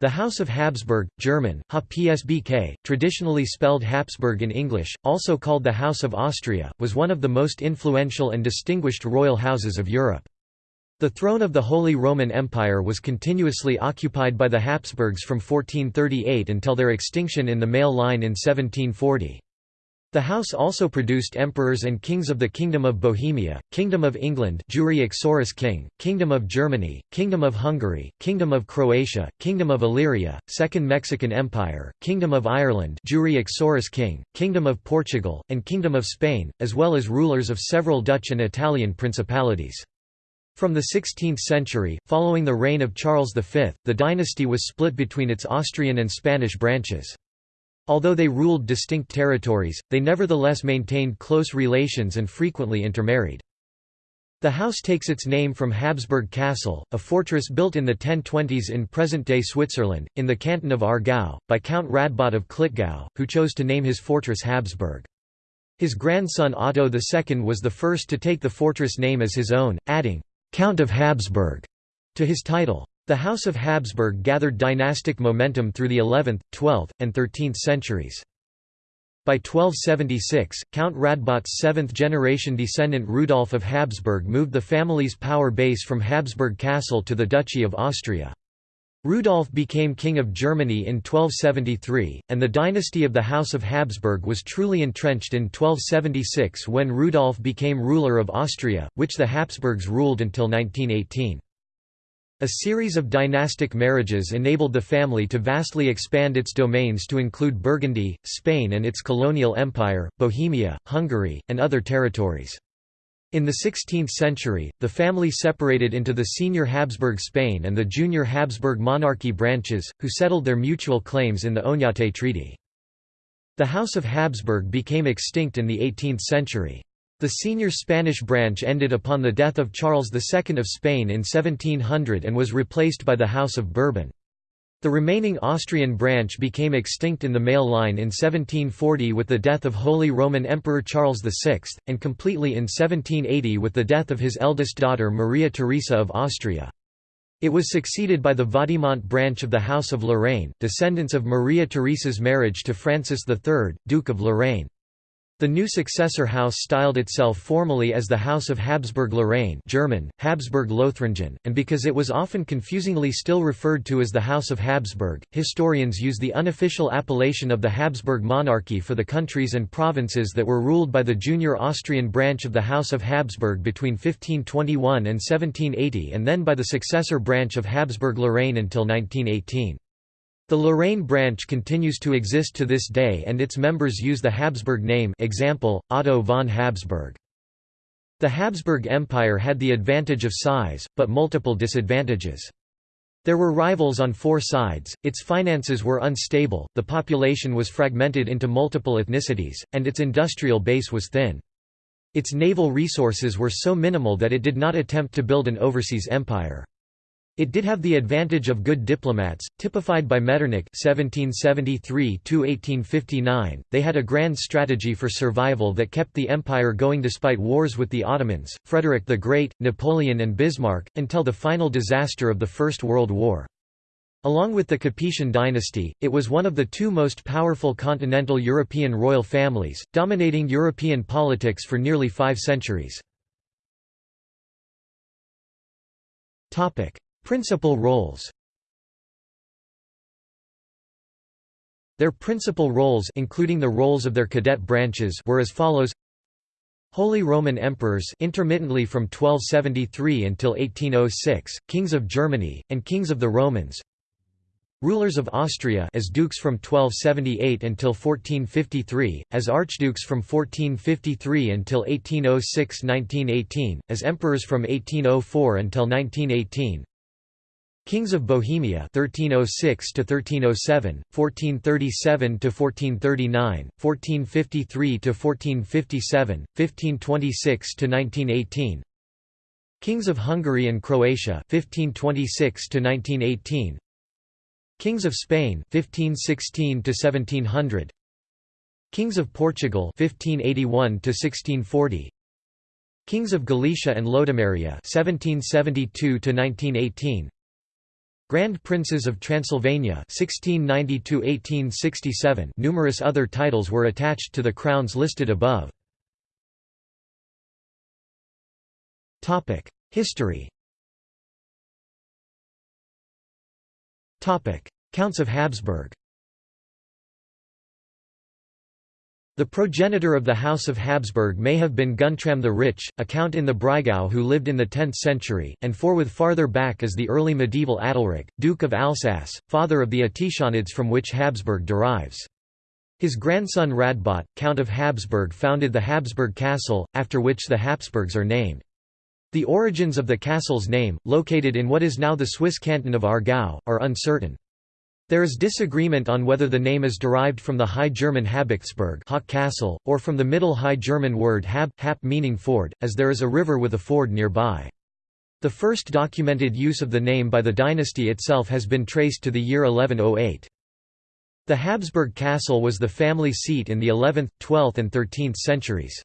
The House of Habsburg, German, HPSBK, traditionally spelled Habsburg in English, also called the House of Austria, was one of the most influential and distinguished royal houses of Europe. The throne of the Holy Roman Empire was continuously occupied by the Habsburgs from 1438 until their extinction in the male line in 1740. The house also produced emperors and kings of the Kingdom of Bohemia, Kingdom of England King, Kingdom of Germany, Kingdom of Hungary, Kingdom of Croatia, Kingdom of Illyria, Second Mexican Empire, Kingdom of Ireland King, Kingdom of Portugal, and Kingdom of Spain, as well as rulers of several Dutch and Italian principalities. From the 16th century, following the reign of Charles V, the dynasty was split between its Austrian and Spanish branches. Although they ruled distinct territories, they nevertheless maintained close relations and frequently intermarried. The house takes its name from Habsburg Castle, a fortress built in the 1020s in present-day Switzerland, in the canton of Aargau, by Count Radbot of Klettgau, who chose to name his fortress Habsburg. His grandson Otto II was the first to take the fortress name as his own, adding, "'Count of Habsburg' to his title. The House of Habsburg gathered dynastic momentum through the 11th, 12th, and 13th centuries. By 1276, Count Radbot's seventh-generation descendant Rudolf of Habsburg moved the family's power base from Habsburg Castle to the Duchy of Austria. Rudolf became King of Germany in 1273, and the dynasty of the House of Habsburg was truly entrenched in 1276 when Rudolf became ruler of Austria, which the Habsburgs ruled until 1918. A series of dynastic marriages enabled the family to vastly expand its domains to include Burgundy, Spain and its colonial empire, Bohemia, Hungary, and other territories. In the 16th century, the family separated into the senior Habsburg Spain and the junior Habsburg monarchy branches, who settled their mutual claims in the Oñate Treaty. The House of Habsburg became extinct in the 18th century. The senior Spanish branch ended upon the death of Charles II of Spain in 1700 and was replaced by the House of Bourbon. The remaining Austrian branch became extinct in the male line in 1740 with the death of Holy Roman Emperor Charles VI, and completely in 1780 with the death of his eldest daughter Maria Theresa of Austria. It was succeeded by the Vaudémont branch of the House of Lorraine, descendants of Maria Theresa's marriage to Francis III, Duke of Lorraine. The new successor house styled itself formally as the House of Habsburg-Lorraine German, Habsburg-Lothringen, and because it was often confusingly still referred to as the House of Habsburg, historians use the unofficial appellation of the Habsburg monarchy for the countries and provinces that were ruled by the junior Austrian branch of the House of Habsburg between 1521 and 1780 and then by the successor branch of Habsburg-Lorraine until 1918. The Lorraine branch continues to exist to this day and its members use the Habsburg name example, Otto von Habsburg. The Habsburg Empire had the advantage of size, but multiple disadvantages. There were rivals on four sides, its finances were unstable, the population was fragmented into multiple ethnicities, and its industrial base was thin. Its naval resources were so minimal that it did not attempt to build an overseas empire. It did have the advantage of good diplomats, typified by Metternich (1773–1859). They had a grand strategy for survival that kept the empire going despite wars with the Ottomans, Frederick the Great, Napoleon, and Bismarck, until the final disaster of the First World War. Along with the Capetian dynasty, it was one of the two most powerful continental European royal families, dominating European politics for nearly five centuries. Principal roles. Their principal roles including the roles of their cadet branches were as follows. Holy Roman Emperors intermittently from 1273 until 1806, Kings of Germany, and Kings of the Romans. Rulers of Austria as dukes from 1278 until 1453, as archdukes from 1453 until 1806–1918, as emperors from 1804 until 1918 Kings of Bohemia 1306 to 1307 1437 to 1439 1453 to 1457 1526 to 1918 Kings of Hungary and Croatia 1526 to 1918 Kings of Spain 1516 to 1700 Kings of Portugal 1581 to 1640 Kings of Galicia and Lodomeria 1772 to 1918 Grand Princes of Transylvania 1690 Numerous other titles were attached to the crowns listed above. History Counts of Habsburg The progenitor of the House of Habsburg may have been Guntram the Rich, a count in the Breisgau who lived in the 10th century, and forward farther back as the early medieval Adalric, Duke of Alsace, father of the Etichonids from which Habsburg derives. His grandson Radbot, Count of Habsburg founded the Habsburg Castle, after which the Habsburgs are named. The origins of the castle's name, located in what is now the Swiss canton of Aargau, are uncertain. There is disagreement on whether the name is derived from the High German Habichtsburg castle, or from the Middle High German word hab hap meaning ford, as there is a river with a ford nearby. The first documented use of the name by the dynasty itself has been traced to the year 1108. The Habsburg castle was the family seat in the 11th, 12th and 13th centuries.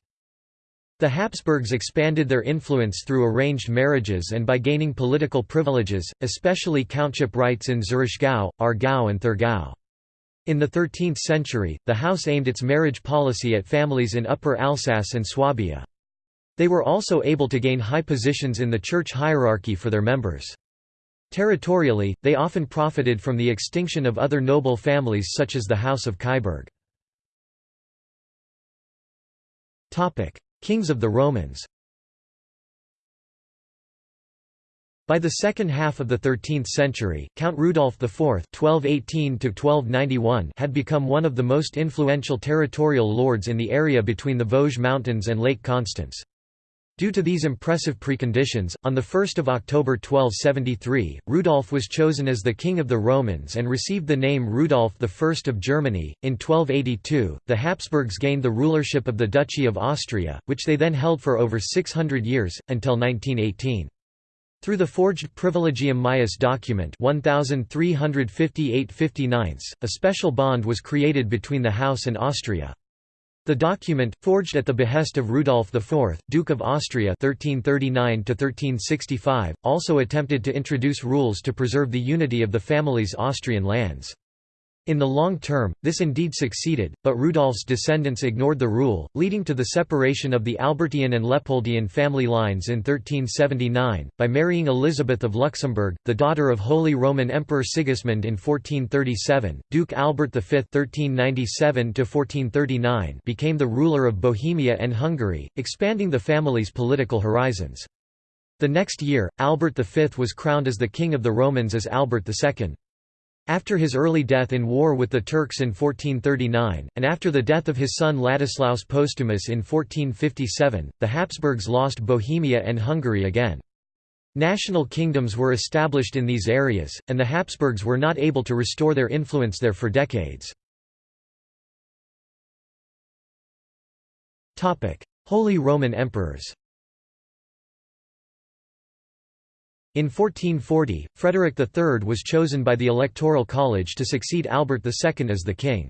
The Habsburgs expanded their influence through arranged marriages and by gaining political privileges, especially countship rights in Zurichgau, Aargau and Thurgau. In the 13th century, the house aimed its marriage policy at families in Upper Alsace and Swabia. They were also able to gain high positions in the church hierarchy for their members. Territorially, they often profited from the extinction of other noble families such as the House of Kyburg. Kings of the Romans By the second half of the 13th century, Count Rudolf IV (1218–1291) had become one of the most influential territorial lords in the area between the Vosges Mountains and Lake Constance. Due to these impressive preconditions, on 1 October 1273, Rudolf was chosen as the King of the Romans and received the name Rudolf I of Germany. In 1282, the Habsburgs gained the rulership of the Duchy of Austria, which they then held for over 600 years, until 1918. Through the forged Privilegium Maius document 1358 a special bond was created between the house and Austria. The document, forged at the behest of Rudolf IV, Duke of Austria 1339 also attempted to introduce rules to preserve the unity of the family's Austrian lands. In the long term, this indeed succeeded, but Rudolf's descendants ignored the rule, leading to the separation of the Albertian and Leopoldian family lines in 1379, by marrying Elizabeth of Luxembourg, the daughter of Holy Roman Emperor Sigismund in 1437. Duke Albert V (1397–1439) became the ruler of Bohemia and Hungary, expanding the family's political horizons. The next year, Albert V was crowned as the King of the Romans as Albert II. After his early death in war with the Turks in 1439, and after the death of his son Ladislaus Postumus in 1457, the Habsburgs lost Bohemia and Hungary again. National kingdoms were established in these areas, and the Habsburgs were not able to restore their influence there for decades. Holy Roman Emperors In 1440, Frederick III was chosen by the Electoral College to succeed Albert II as the king.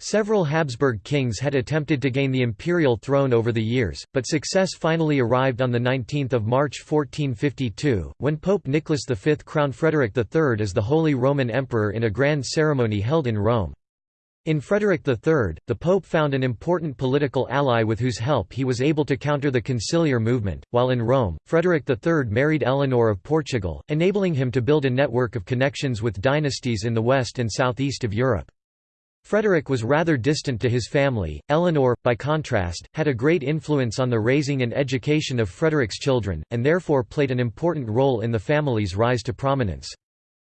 Several Habsburg kings had attempted to gain the imperial throne over the years, but success finally arrived on 19 March 1452, when Pope Nicholas V crowned Frederick III as the Holy Roman Emperor in a grand ceremony held in Rome. In Frederick III, the Pope found an important political ally with whose help he was able to counter the conciliar movement, while in Rome, Frederick III married Eleanor of Portugal, enabling him to build a network of connections with dynasties in the west and southeast of Europe. Frederick was rather distant to his family, Eleanor, by contrast, had a great influence on the raising and education of Frederick's children, and therefore played an important role in the family's rise to prominence.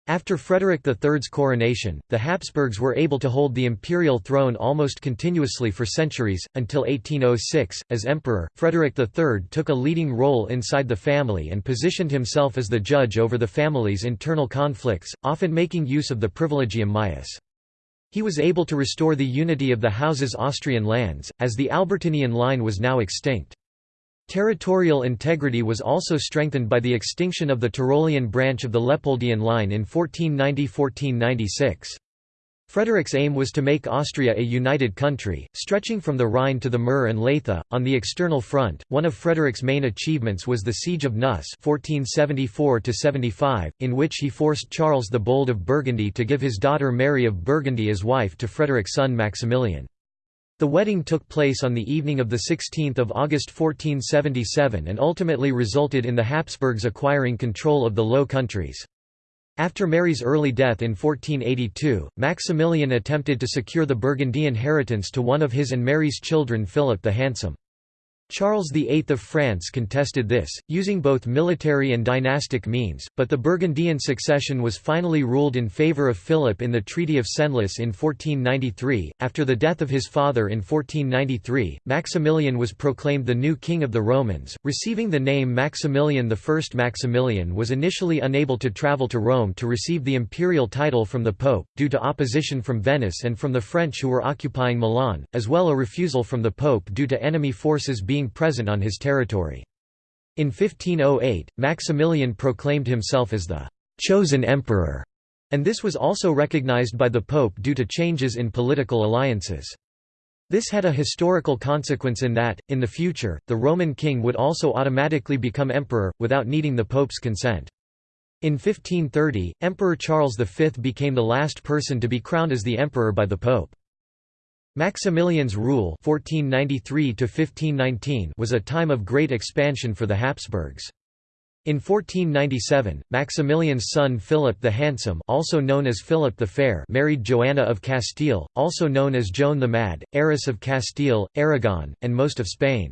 After Frederick III's coronation, the Habsburgs were able to hold the imperial throne almost continuously for centuries, until 1806. As emperor, Frederick III took a leading role inside the family and positioned himself as the judge over the family's internal conflicts, often making use of the privilegium maius. He was able to restore the unity of the house's Austrian lands, as the Albertinian line was now extinct. Territorial integrity was also strengthened by the extinction of the Tyrolean branch of the Leopoldian line in 1490–1496. Frederick's aim was to make Austria a united country, stretching from the Rhine to the Mur and Leitha. On the external front, one of Frederick's main achievements was the Siege of Neuss (1474–75), in which he forced Charles the Bold of Burgundy to give his daughter Mary of Burgundy as wife to Frederick's son Maximilian. The wedding took place on the evening of 16 August 1477 and ultimately resulted in the Habsburgs acquiring control of the Low Countries. After Mary's early death in 1482, Maximilian attempted to secure the Burgundy inheritance to one of his and Mary's children Philip the Handsome. Charles VIII of France contested this, using both military and dynastic means, but the Burgundian succession was finally ruled in favour of Philip in the Treaty of Senlis in 1493. After the death of his father in 1493, Maximilian was proclaimed the new king of the Romans, receiving the name Maximilian I. Maximilian was initially unable to travel to Rome to receive the imperial title from the Pope, due to opposition from Venice and from the French who were occupying Milan, as well a refusal from the Pope due to enemy forces being being present on his territory. In 1508, Maximilian proclaimed himself as the «chosen emperor», and this was also recognized by the Pope due to changes in political alliances. This had a historical consequence in that, in the future, the Roman king would also automatically become emperor, without needing the Pope's consent. In 1530, Emperor Charles V became the last person to be crowned as the emperor by the Pope. Maximilian's rule 1493 was a time of great expansion for the Habsburgs. In 1497, Maximilian's son Philip the Handsome also known as Philip the Fair married Joanna of Castile, also known as Joan the Mad, heiress of Castile, Aragon, and most of Spain.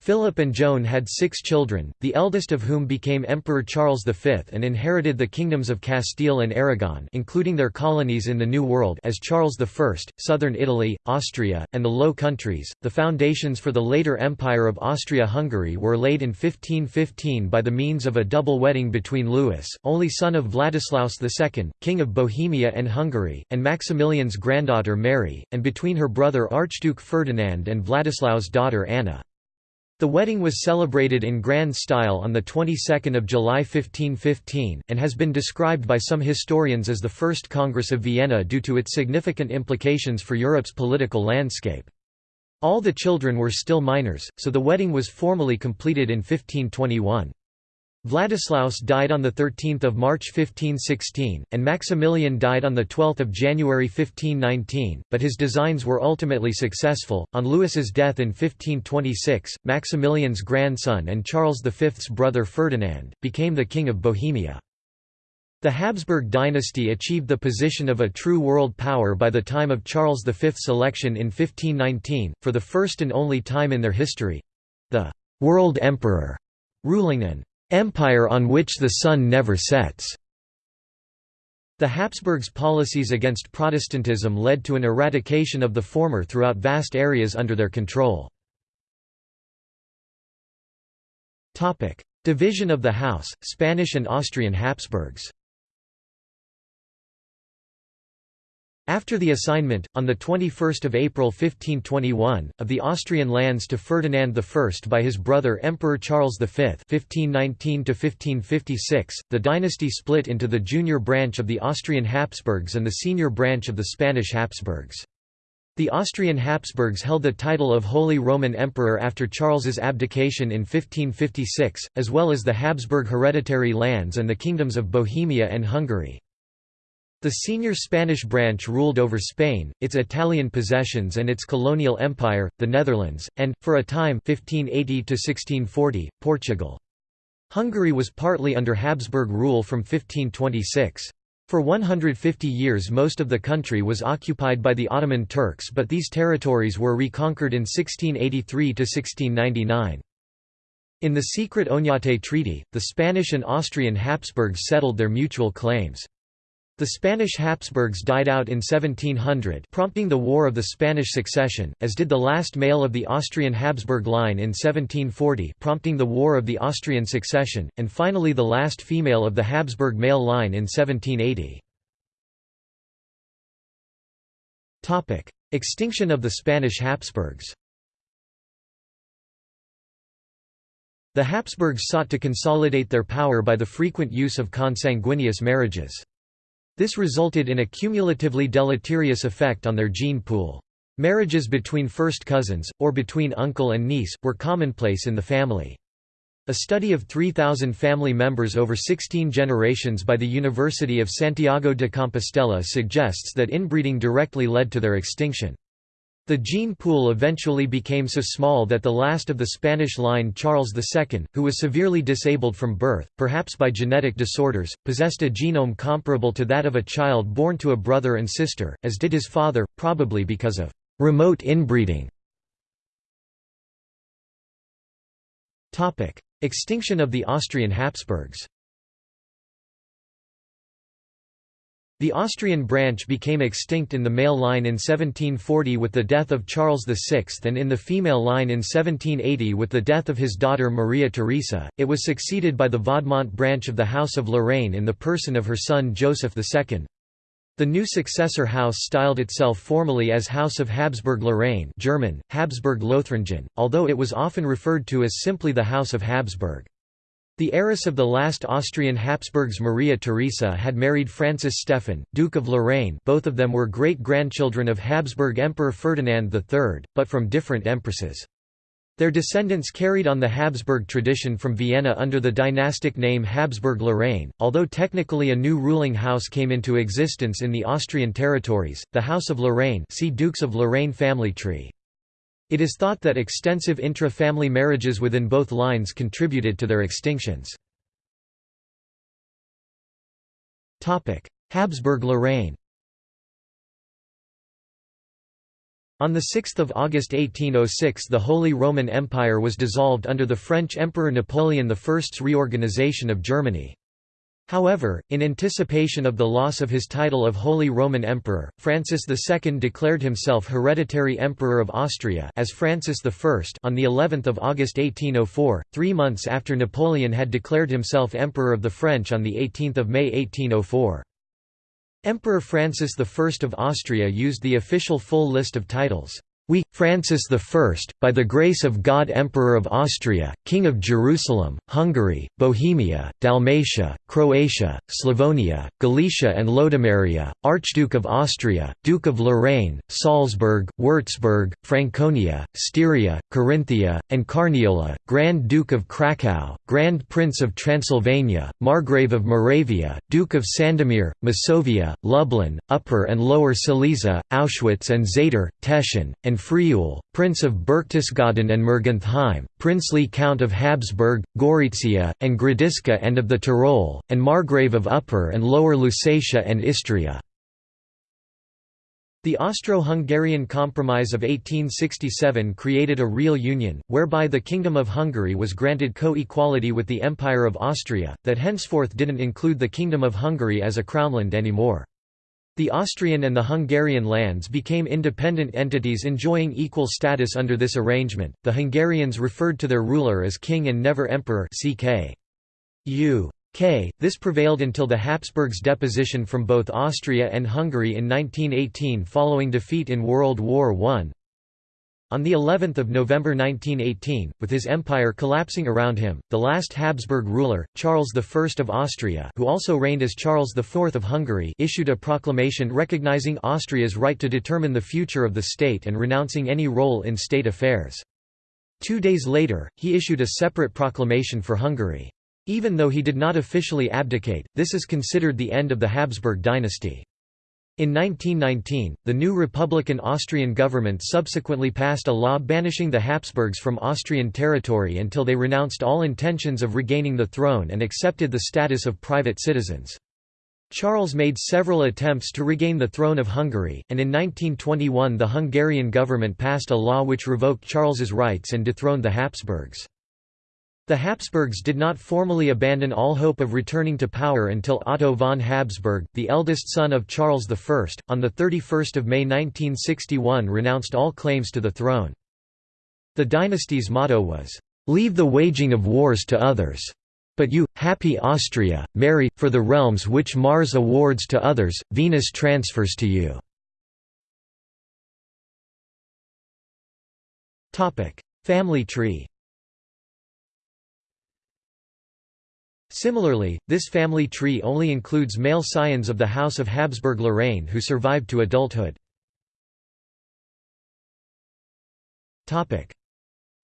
Philip and Joan had six children, the eldest of whom became Emperor Charles V and inherited the kingdoms of Castile and Aragon including their colonies in the New World as Charles I, southern Italy, Austria, and the Low Countries. The foundations for the later Empire of Austria-Hungary were laid in 1515 by the means of a double wedding between Louis, only son of Vladislaus II, King of Bohemia and Hungary, and Maximilian's granddaughter Mary, and between her brother Archduke Ferdinand and Vladislaus' daughter Anna. The wedding was celebrated in grand style on the 22nd of July 1515, and has been described by some historians as the First Congress of Vienna due to its significant implications for Europe's political landscape. All the children were still minors, so the wedding was formally completed in 1521. Vladislaus died on 13 March 1516, and Maximilian died on 12 January 1519, but his designs were ultimately successful. On Louis's death in 1526, Maximilian's grandson and Charles V's brother Ferdinand, became the King of Bohemia. The Habsburg dynasty achieved the position of a true world power by the time of Charles V's election in 1519, for the first and only time in their history—the «world emperor» ruling an empire on which the sun never sets. The Habsburgs' policies against Protestantism led to an eradication of the former throughout vast areas under their control. Division of the House, Spanish and Austrian Habsburgs After the assignment, on 21 April 1521, of the Austrian lands to Ferdinand I by his brother Emperor Charles V 1519 the dynasty split into the junior branch of the Austrian Habsburgs and the senior branch of the Spanish Habsburgs. The Austrian Habsburgs held the title of Holy Roman Emperor after Charles's abdication in 1556, as well as the Habsburg hereditary lands and the kingdoms of Bohemia and Hungary. The senior Spanish branch ruled over Spain, its Italian possessions and its colonial empire, the Netherlands, and, for a time 1580 Portugal. Hungary was partly under Habsburg rule from 1526. For 150 years most of the country was occupied by the Ottoman Turks but these territories were reconquered in 1683–1699. In the secret Oñate Treaty, the Spanish and Austrian Habsburgs settled their mutual claims. The Spanish Habsburgs died out in 1700 prompting the War of the Spanish Succession, as did the last male of the Austrian Habsburg line in 1740 prompting the War of the Austrian Succession, and finally the last female of the Habsburg male line in 1780. Extinction of the Spanish Habsburgs The Habsburgs sought to consolidate their power by the frequent use of consanguineous marriages. This resulted in a cumulatively deleterious effect on their gene pool. Marriages between first cousins, or between uncle and niece, were commonplace in the family. A study of 3,000 family members over 16 generations by the University of Santiago de Compostela suggests that inbreeding directly led to their extinction. The gene pool eventually became so small that the last of the Spanish line Charles II, who was severely disabled from birth, perhaps by genetic disorders, possessed a genome comparable to that of a child born to a brother and sister, as did his father, probably because of remote inbreeding. Extinction of the Austrian Habsburgs The Austrian branch became extinct in the male line in 1740 with the death of Charles VI and in the female line in 1780 with the death of his daughter Maria Theresa. It was succeeded by the Vaudemont branch of the House of Lorraine in the person of her son Joseph II. The new successor house styled itself formally as House of Habsburg-Lorraine German, Habsburg-Lothringen, although it was often referred to as simply the House of Habsburg. The heiress of the last Austrian Habsburgs Maria Theresa had married Francis Stephen, Duke of Lorraine both of them were great-grandchildren of Habsburg Emperor Ferdinand III, but from different empresses. Their descendants carried on the Habsburg tradition from Vienna under the dynastic name Habsburg-Lorraine, although technically a new ruling house came into existence in the Austrian territories, the House of Lorraine see Dukes of Lorraine family tree. It is thought that extensive intra-family marriages within both lines contributed to their extinctions. Habsburg-Lorraine On 6 August 1806 the Holy Roman Empire was dissolved under the French Emperor Napoleon I's reorganization of Germany. However, in anticipation of the loss of his title of Holy Roman Emperor, Francis II declared himself hereditary Emperor of Austria as Francis I on the 11th of August 1804, three months after Napoleon had declared himself Emperor of the French on the 18th of May 1804. Emperor Francis I of Austria used the official full list of titles. We, Francis I, by the grace of God Emperor of Austria, King of Jerusalem, Hungary, Bohemia, Dalmatia, Croatia, Slavonia, Galicia and Lodomeria, Archduke of Austria, Duke of Lorraine, Salzburg, Würzburg, Franconia, Styria, Carinthia, and Carniola, Grand Duke of Krakow, Grand Prince of Transylvania, Margrave of Moravia, Duke of Sandomir, Masovia, Lublin, Upper and Lower Silesia, Auschwitz and Zator, Teschen, and Friaul, Prince of Berchtesgaden and Mergentheim, princely Count of Habsburg, Gorizia, and Gradisca and of the Tyrol, and Margrave of Upper and Lower Lusatia and Istria. The Austro-Hungarian Compromise of 1867 created a real union, whereby the Kingdom of Hungary was granted co-equality with the Empire of Austria, that henceforth didn't include the Kingdom of Hungary as a crownland anymore. The Austrian and the Hungarian lands became independent entities enjoying equal status under this arrangement. The Hungarians referred to their ruler as king and never emperor CK. U. K. This prevailed until the Habsburgs' deposition from both Austria and Hungary in 1918 following defeat in World War I. On the 11th of November 1918, with his empire collapsing around him, the last Habsburg ruler, Charles I of Austria who also reigned as Charles IV of Hungary issued a proclamation recognizing Austria's right to determine the future of the state and renouncing any role in state affairs. Two days later, he issued a separate proclamation for Hungary. Even though he did not officially abdicate, this is considered the end of the Habsburg dynasty. In 1919, the new Republican Austrian government subsequently passed a law banishing the Habsburgs from Austrian territory until they renounced all intentions of regaining the throne and accepted the status of private citizens. Charles made several attempts to regain the throne of Hungary, and in 1921 the Hungarian government passed a law which revoked Charles's rights and dethroned the Habsburgs. The Habsburgs did not formally abandon all hope of returning to power until Otto von Habsburg, the eldest son of Charles I, on 31 May 1961 renounced all claims to the throne. The dynasty's motto was, "'Leave the waging of wars to others. But you, happy Austria, marry, for the realms which Mars awards to others, Venus transfers to you." Family tree Similarly, this family tree only includes male scions of the House of Habsburg-Lorraine who survived to adulthood.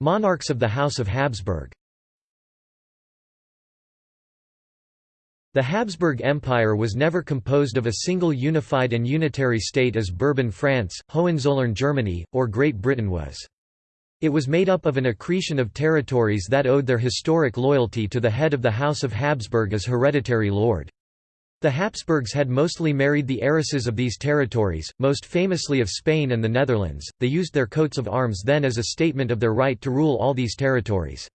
Monarchs of the House of Habsburg The Habsburg Empire was never composed of a single unified and unitary state as Bourbon France, Hohenzollern Germany, or Great Britain was. It was made up of an accretion of territories that owed their historic loyalty to the head of the House of Habsburg as hereditary lord. The Habsburgs had mostly married the heiresses of these territories, most famously of Spain and the Netherlands. They used their coats of arms then as a statement of their right to rule all these territories.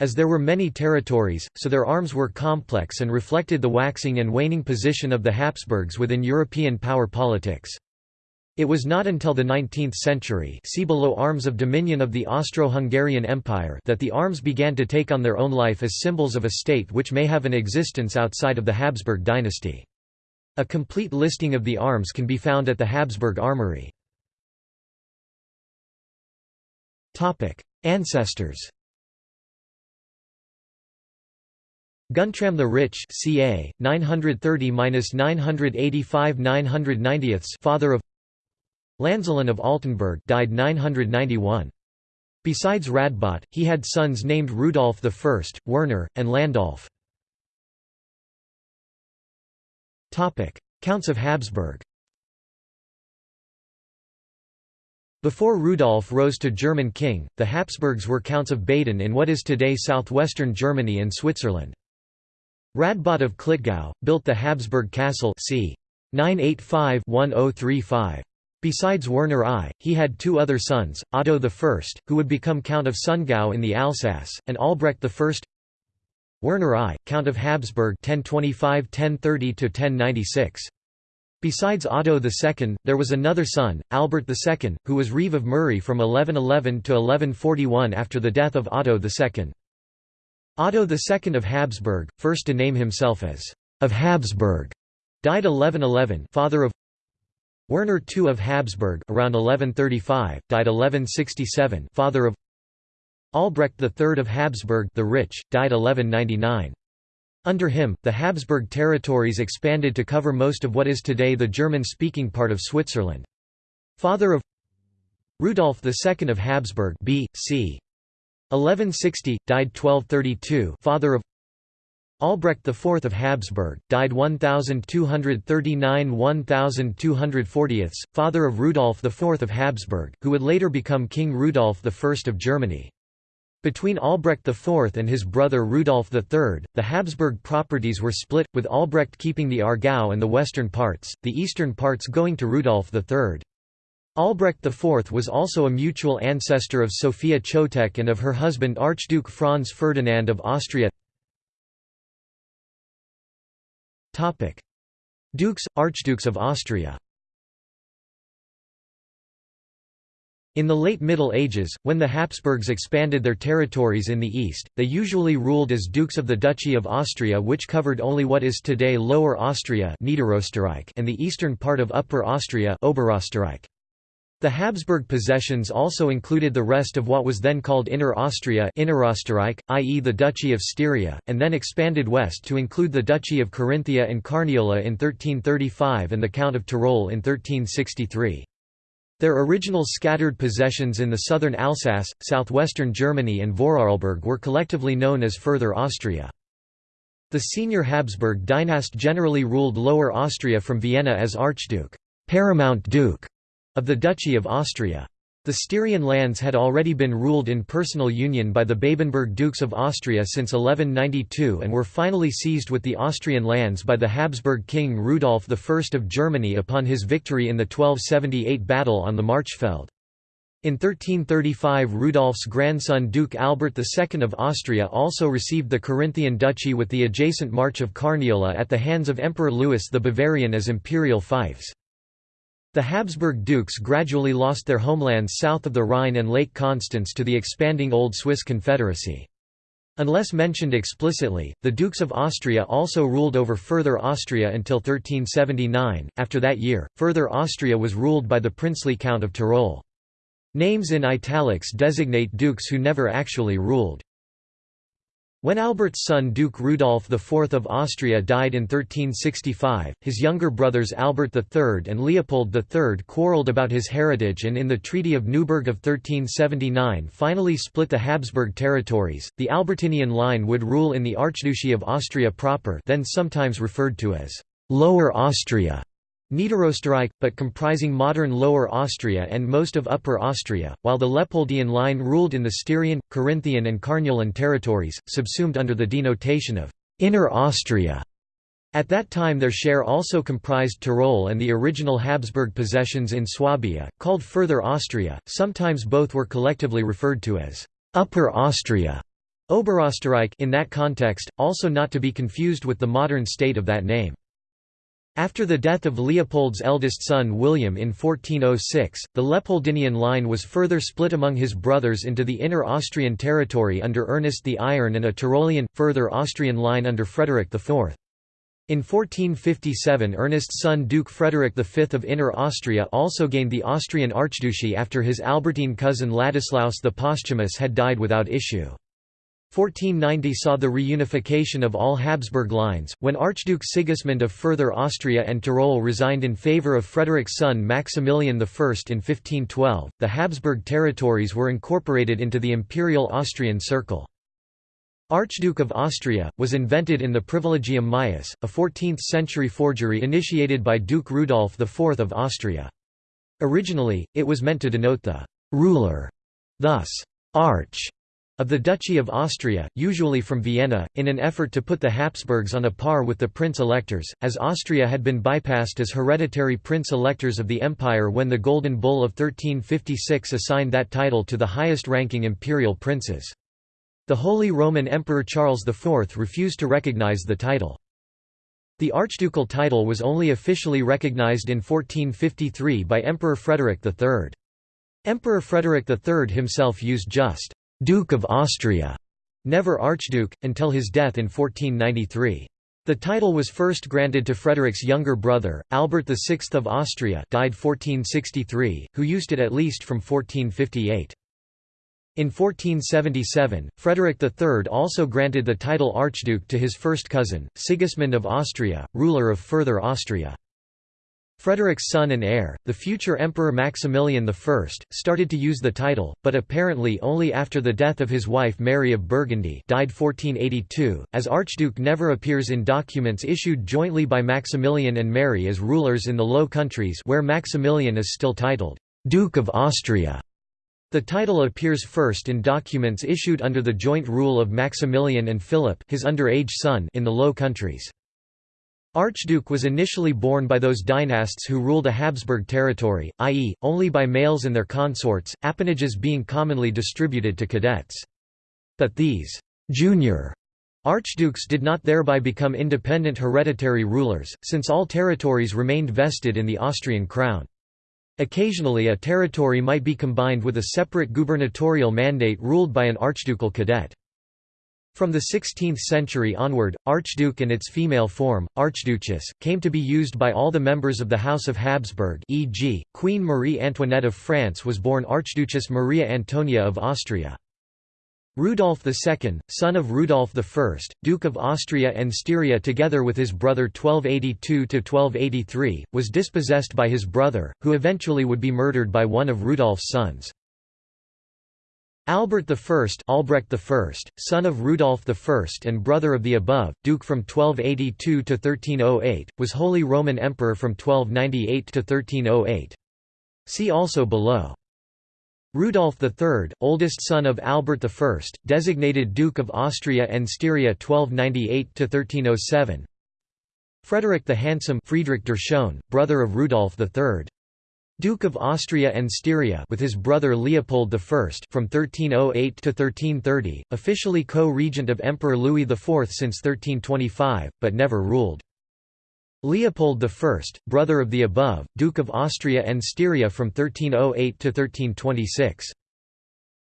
As there were many territories, so their arms were complex and reflected the waxing and waning position of the Habsburgs within European power politics. It was not until the 19th century see below Arms of Dominion of the Austro-Hungarian Empire that the arms began to take on their own life as symbols of a state which may have an existence outside of the Habsburg dynasty. A complete listing of the arms can be found at the Habsburg Armory. Ancestors Guntram the Rich ca. 930–985–990 father of Lanzelin of Altenburg died 991. Besides Radbot, he had sons named Rudolf I, Werner, and Landolf. Counts of Habsburg Before Rudolf rose to German king, the Habsburgs were counts of Baden in what is today southwestern Germany and Switzerland. Radbot of Klettgau, built the Habsburg castle c. 985-1035. Besides Werner I, he had two other sons, Otto I, who would become Count of Sundgau in the Alsace, and Albrecht I. Werner I, Count of Habsburg 1025–1030–1096. Besides Otto II, there was another son, Albert II, who was Reeve of Muri from 1111 to 1141 after the death of Otto II. Otto II of Habsburg, first to name himself as of Habsburg, died 1111 father of Werner II of Habsburg around 1135, died 1167 father of Albrecht III of Habsburg the Rich, died 1199. Under him, the Habsburg territories expanded to cover most of what is today the German-speaking part of Switzerland. Father of Rudolf II of Habsburg B. C. 1160, died 1232 father of Albrecht IV of Habsburg, died 1239–1240, father of Rudolf IV of Habsburg, who would later become King Rudolf I of Germany. Between Albrecht IV and his brother Rudolf III, the Habsburg properties were split, with Albrecht keeping the Aargau and the western parts, the eastern parts going to Rudolf III. Albrecht IV was also a mutual ancestor of Sophia Chotek and of her husband Archduke Franz Ferdinand of Austria Dukes, Archdukes of Austria. In the late Middle Ages, when the Habsburgs expanded their territories in the east, they usually ruled as dukes of the Duchy of Austria which covered only what is today Lower Austria and the eastern part of Upper Austria Oberösterreich. The Habsburg possessions also included the rest of what was then called Inner Austria i.e. the Duchy of Styria, and then expanded west to include the Duchy of Carinthia and Carniola in 1335 and the Count of Tyrol in 1363. Their original scattered possessions in the southern Alsace, southwestern Germany and Vorarlberg were collectively known as Further Austria. The senior Habsburg dynast generally ruled Lower Austria from Vienna as Archduke Paramount Duke of the Duchy of Austria. The Styrian lands had already been ruled in personal union by the Babenberg Dukes of Austria since 1192 and were finally seized with the Austrian lands by the Habsburg king Rudolf I of Germany upon his victory in the 1278 battle on the Marchfeld. In 1335 Rudolf's grandson Duke Albert II of Austria also received the Carinthian duchy with the adjacent March of Carniola at the hands of Emperor Louis the Bavarian as imperial fiefs. The Habsburg dukes gradually lost their homelands south of the Rhine and Lake Constance to the expanding Old Swiss Confederacy. Unless mentioned explicitly, the Dukes of Austria also ruled over Further Austria until 1379. After that year, Further Austria was ruled by the princely Count of Tyrol. Names in italics designate dukes who never actually ruled. When Albert's son Duke Rudolf IV of Austria died in 1365, his younger brothers Albert III and Leopold III quarrelled about his heritage and in the Treaty of Neuburg of 1379 finally split the Habsburg territories. The Albertinian line would rule in the Archduchy of Austria proper, then sometimes referred to as Lower Austria. Niederösterreich, but comprising modern Lower Austria and most of Upper Austria, while the Leopoldian line ruled in the Styrian, Carinthian and Carniolan territories, subsumed under the denotation of «Inner Austria». At that time their share also comprised Tyrol and the original Habsburg possessions in Swabia, called Further Austria, sometimes both were collectively referred to as «Upper Austria» Oberösterreich in that context, also not to be confused with the modern state of that name. After the death of Leopold's eldest son William in 1406, the Leopoldinian line was further split among his brothers into the inner Austrian territory under Ernest the Iron and a Tyrolean, further Austrian line under Frederick IV. In 1457 Ernest's son Duke Frederick V of Inner Austria also gained the Austrian archduchy after his Albertine cousin Ladislaus the Posthumous had died without issue. 1490 saw the reunification of all Habsburg lines, when Archduke Sigismund of Further Austria and Tyrol resigned in favour of Frederick's son Maximilian I in 1512. The Habsburg territories were incorporated into the Imperial Austrian Circle. Archduke of Austria, was invented in the Privilegium Maius, a 14th-century forgery initiated by Duke Rudolf IV of Austria. Originally, it was meant to denote the «ruler», thus «arch» of the Duchy of Austria, usually from Vienna, in an effort to put the Habsburgs on a par with the prince-electors, as Austria had been bypassed as hereditary prince-electors of the empire when the Golden Bull of 1356 assigned that title to the highest-ranking imperial princes. The Holy Roman Emperor Charles IV refused to recognize the title. The archducal title was only officially recognized in 1453 by Emperor Frederick III. Emperor Frederick III himself used just Duke of Austria, never Archduke, until his death in 1493. The title was first granted to Frederick's younger brother, Albert VI of Austria died 1463, who used it at least from 1458. In 1477, Frederick III also granted the title Archduke to his first cousin, Sigismund of Austria, ruler of Further Austria. Frederick's son and heir, the future Emperor Maximilian I, started to use the title, but apparently only after the death of his wife Mary of Burgundy died 1482, as Archduke never appears in documents issued jointly by Maximilian and Mary as rulers in the Low Countries where Maximilian is still titled, "'Duke of Austria'". The title appears first in documents issued under the joint rule of Maximilian and Philip his underage son in the Low Countries. Archduke was initially borne by those dynasts who ruled a Habsburg territory, i.e., only by males and their consorts, appanages being commonly distributed to cadets. But these «junior» archdukes did not thereby become independent hereditary rulers, since all territories remained vested in the Austrian crown. Occasionally a territory might be combined with a separate gubernatorial mandate ruled by an archducal cadet. From the 16th century onward, Archduke and its female form, Archduchess, came to be used by all the members of the House of Habsburg e.g., Queen Marie Antoinette of France was born Archduchess Maria Antonia of Austria. Rudolf II, son of Rudolf I, Duke of Austria and Styria together with his brother 1282–1283, was dispossessed by his brother, who eventually would be murdered by one of Rudolf's sons. Albert I Albrecht I, son of Rudolf I and brother of the above, duke from 1282 to 1308, was Holy Roman Emperor from 1298 to 1308. See also below. Rudolf III, oldest son of Albert I, designated Duke of Austria and Styria 1298 to 1307. Frederick the Handsome Friedrich der Schöne, brother of Rudolf III Duke of Austria and Styria with his brother Leopold I from 1308 to 1330, officially co-regent of Emperor Louis IV since 1325, but never ruled. Leopold I, brother of the above, Duke of Austria and Styria from 1308 to 1326.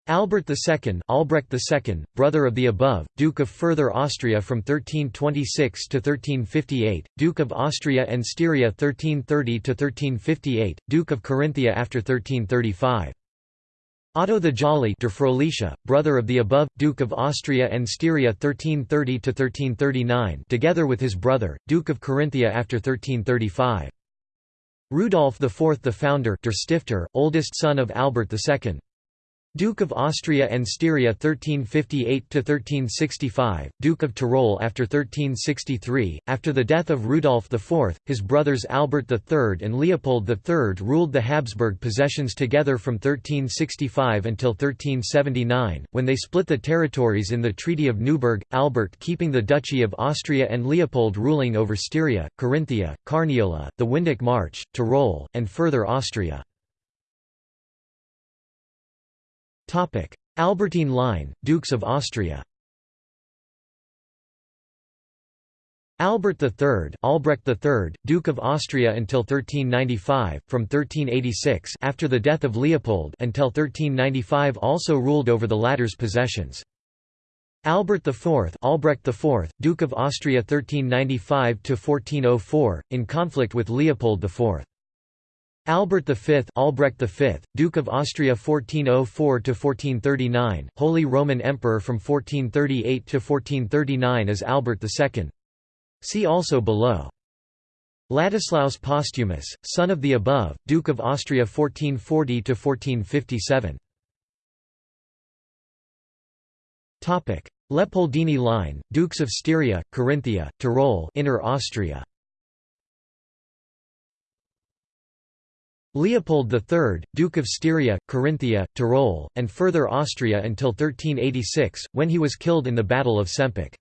Albert II Albrecht II, brother of the above, Duke of Further Austria from 1326 to 1358, Duke of Austria and Styria 1330 to 1358, Duke of Carinthia after 1335. Otto the Jolly de brother of the above, Duke of Austria and Styria 1330–1339 together with his brother, Duke of Carinthia after 1335. Rudolf IV the founder der Stifter, oldest son of Albert II, Duke of Austria and Styria 1358–1365, Duke of Tyrol after 1363. After the death of Rudolf IV, his brothers Albert III and Leopold III ruled the Habsburg possessions together from 1365 until 1379, when they split the territories in the Treaty of Neuburg, Albert keeping the Duchy of Austria and Leopold ruling over Styria, Carinthia, Carniola, the Windic March, Tyrol, and further Austria. Albertine line, Dukes of Austria Albert III, Albrecht III, Duke of Austria until 1395, from 1386 after the death of Leopold until 1395 also ruled over the latter's possessions. Albert IV, Albrecht IV, Duke of Austria 1395 1404, in conflict with Leopold IV. Albert V, Albrecht V, Duke of Austria 1404 to 1439, Holy Roman Emperor from 1438 to 1439 as Albert II. See also below. Ladislaus Posthumus, son of the above, Duke of Austria 1440 to 1457. Topic: Leopoldini line, Dukes of Styria, Carinthia, Tyrol, Inner Austria. Leopold III, Duke of Styria, Carinthia, Tyrol, and further Austria until 1386, when he was killed in the Battle of Sempach.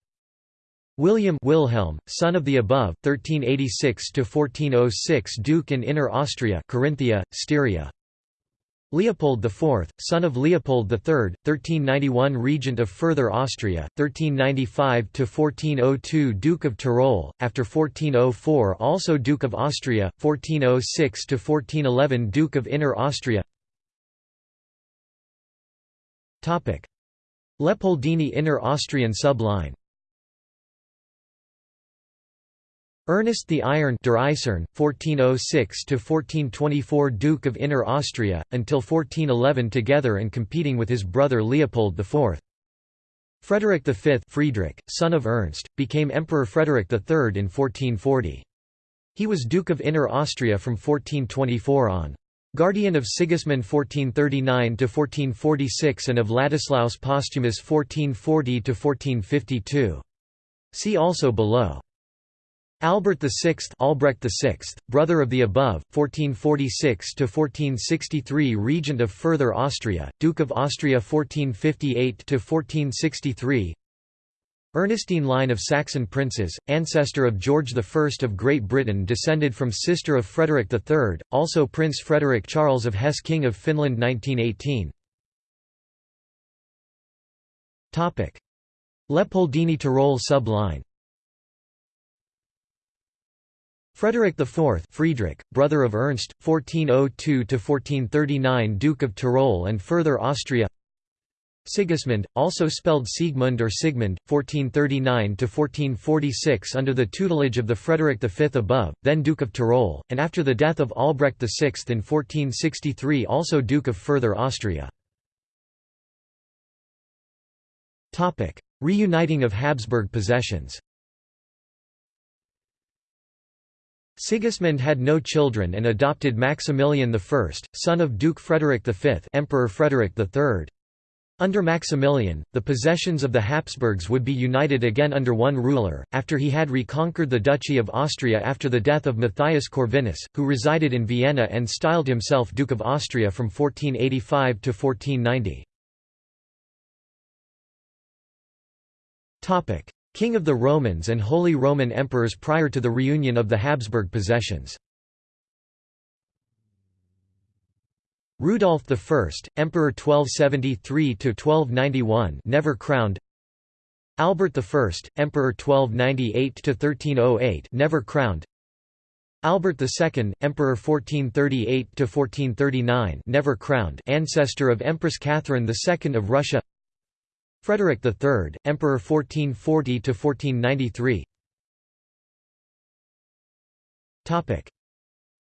William Wilhelm, son of the above, 1386–1406 Duke in Inner Austria Carinthia, Styria, Leopold IV, son of Leopold III, 1391 Regent of Further Austria, 1395–1402 Duke of Tyrol, after 1404 also Duke of Austria, 1406–1411 Duke of Inner Austria. Leopoldini Inner Austrian subline Ernest the Iron der Eisern, 1406–1424 Duke of Inner Austria, until 1411 together and competing with his brother Leopold IV. Frederick V Friedrich, son of Ernst, became Emperor Frederick III in 1440. He was Duke of Inner Austria from 1424 on. Guardian of Sigismund 1439–1446 and of Ladislaus Posthumus 1440–1452. See also below. Albert VI Albrecht VI, brother of the above, 1446 to 1463, Regent of Further Austria, Duke of Austria 1458 to 1463. Ernestine line of Saxon princes, ancestor of George I of Great Britain descended from sister of Frederick III, also Prince Frederick Charles of Hesse King of Finland 1918 Leopoldini Tyrol sub-line Frederick IV Friedrich, brother of Ernst, 1402–1439 Duke of Tyrol and further Austria. Sigismund, also spelled Siegmund or Sigmund, 1439–1446 under the tutelage of the Frederick V above, then Duke of Tyrol, and after the death of Albrecht VI in 1463 also Duke of Further Austria. Reuniting of Habsburg possessions Sigismund had no children and adopted Maximilian I, son of Duke Frederick V Emperor Frederick III. Under Maximilian, the possessions of the Habsburgs would be united again under one ruler, after he had reconquered the Duchy of Austria after the death of Matthias Corvinus, who resided in Vienna and styled himself Duke of Austria from 1485 to 1490. King of the Romans and Holy Roman Emperors prior to the reunion of the Habsburg possessions. Rudolf I, Emperor 1273–1291 never crowned. Albert I, Emperor 1298–1308 never crowned. Albert II, Emperor 1438–1439 never crowned. Ancestor of Empress Catherine II of Russia Frederick III, Emperor 1440–1493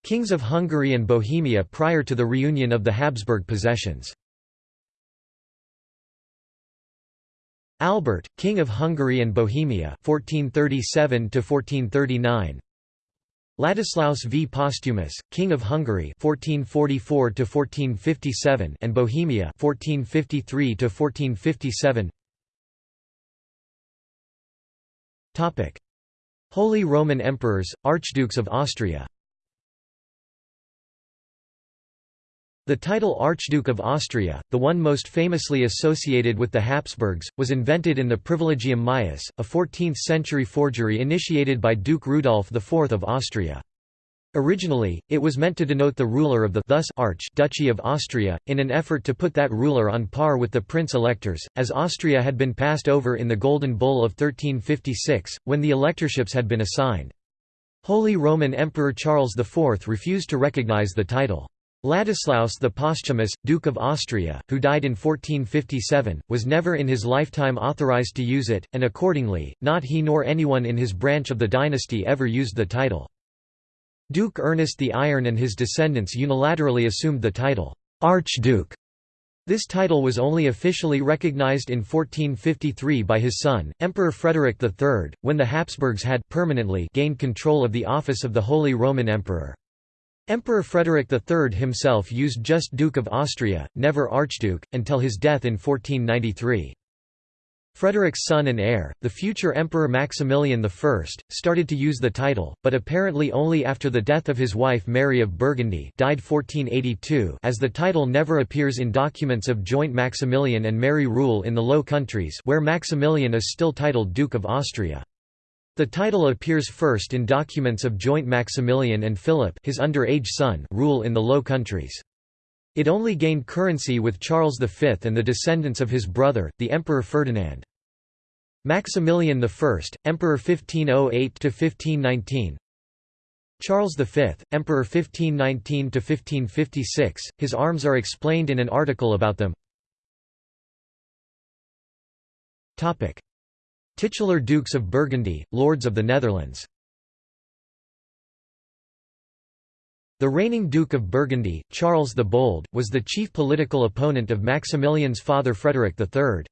Kings of Hungary and Bohemia prior to the reunion of the Habsburg possessions. Albert, King of Hungary and Bohemia 1437 1439 Ladislaus V. Posthumus, King of Hungary 1444 1457 and Bohemia 1453 1457 Holy Roman Emperors Archdukes of Austria The title Archduke of Austria, the one most famously associated with the Habsburgs, was invented in the Privilegium Maius, a 14th-century forgery initiated by Duke Rudolf IV of Austria. Originally, it was meant to denote the ruler of the thus Arch Duchy of Austria, in an effort to put that ruler on par with the prince-electors, as Austria had been passed over in the Golden Bull of 1356, when the electorships had been assigned. Holy Roman Emperor Charles IV refused to recognize the title. Ladislaus the Posthumous, Duke of Austria, who died in 1457, was never in his lifetime authorized to use it, and accordingly, not he nor anyone in his branch of the dynasty ever used the title. Duke Ernest the Iron and his descendants unilaterally assumed the title, Archduke. This title was only officially recognized in 1453 by his son, Emperor Frederick III, when the Habsburgs had permanently gained control of the office of the Holy Roman Emperor. Emperor Frederick III himself used just Duke of Austria, never Archduke, until his death in 1493. Frederick's son and heir, the future Emperor Maximilian I, started to use the title, but apparently only after the death of his wife Mary of Burgundy died 1482 as the title never appears in documents of joint Maximilian and Mary rule in the Low Countries where Maximilian is still titled Duke of Austria. The title appears first in documents of joint Maximilian and Philip his underage son rule in the Low Countries. It only gained currency with Charles V and the descendants of his brother, the Emperor Ferdinand. Maximilian I, Emperor 1508–1519 Charles V, Emperor 1519–1556, his arms are explained in an article about them. Titular Dukes of Burgundy, Lords of the Netherlands The reigning Duke of Burgundy, Charles the Bold, was the chief political opponent of Maximilian's father Frederick III.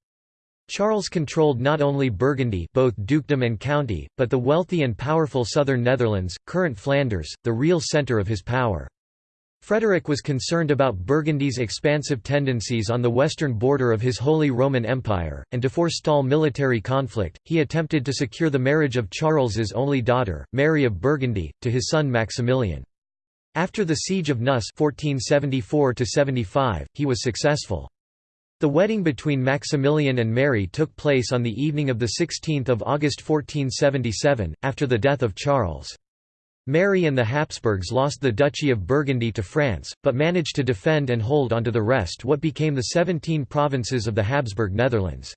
Charles controlled not only Burgundy both dukedom and county, but the wealthy and powerful southern Netherlands, current Flanders, the real centre of his power. Frederick was concerned about Burgundy's expansive tendencies on the western border of his Holy Roman Empire, and to forestall military conflict, he attempted to secure the marriage of Charles's only daughter, Mary of Burgundy, to his son Maximilian. After the Siege of Neuss 1474 he was successful. The wedding between Maximilian and Mary took place on the evening of 16 August 1477, after the death of Charles. Mary and the Habsburgs lost the Duchy of Burgundy to France, but managed to defend and hold onto the rest what became the 17 provinces of the Habsburg Netherlands.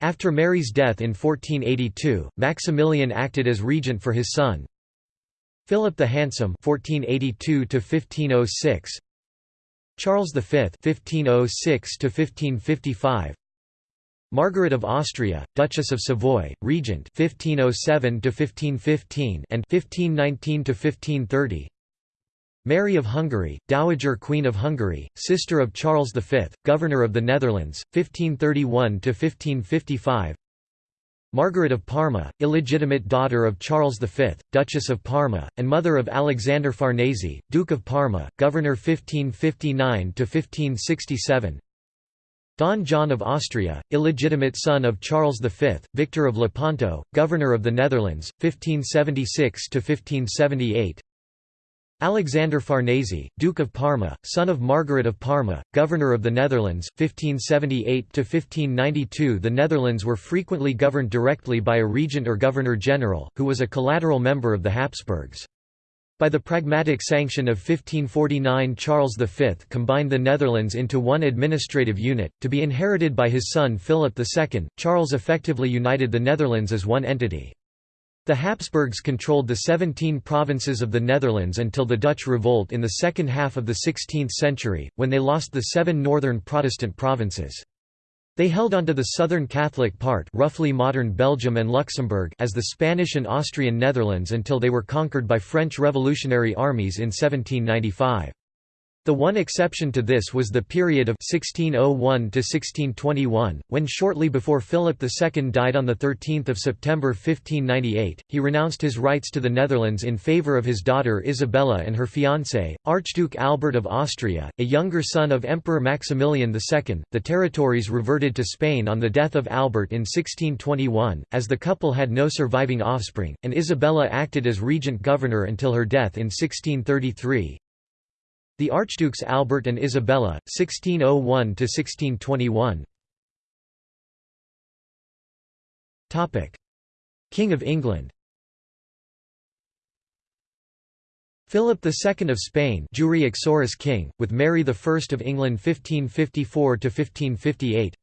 After Mary's death in 1482, Maximilian acted as regent for his son, Philip the Handsome (1482–1506), Charles V (1506–1555), Margaret of Austria, Duchess of Savoy, Regent 1507 to 1515 and 1519 to 1530. Mary of Hungary, Dowager Queen of Hungary, sister of Charles V, Governor of the Netherlands, 1531 to 1555. Margaret of Parma, illegitimate daughter of Charles V, Duchess of Parma, and mother of Alexander Farnese, Duke of Parma, Governor 1559 to 1567. Don John of Austria, illegitimate son of Charles V, Victor of Lepanto, Governor of the Netherlands, 1576–1578 Alexander Farnese, Duke of Parma, son of Margaret of Parma, Governor of the Netherlands, 1578–1592 The Netherlands were frequently governed directly by a regent or governor-general, who was a collateral member of the Habsburgs. By the Pragmatic Sanction of 1549 Charles V combined the Netherlands into one administrative unit, to be inherited by his son Philip II. Charles effectively united the Netherlands as one entity. The Habsburgs controlled the 17 provinces of the Netherlands until the Dutch revolt in the second half of the 16th century, when they lost the seven northern Protestant provinces. They held onto the southern Catholic part roughly modern Belgium and Luxembourg as the Spanish and Austrian Netherlands until they were conquered by French revolutionary armies in 1795. The one exception to this was the period of 1601–1621, when shortly before Philip II died on 13 September 1598, he renounced his rights to the Netherlands in favour of his daughter Isabella and her fiancé, Archduke Albert of Austria, a younger son of Emperor Maximilian II. The territories reverted to Spain on the death of Albert in 1621, as the couple had no surviving offspring, and Isabella acted as regent governor until her death in 1633. The Archdukes Albert and Isabella, 1601–1621 King of England. Philip II of Spain jure uxoris king, with Mary I of England 1554–1558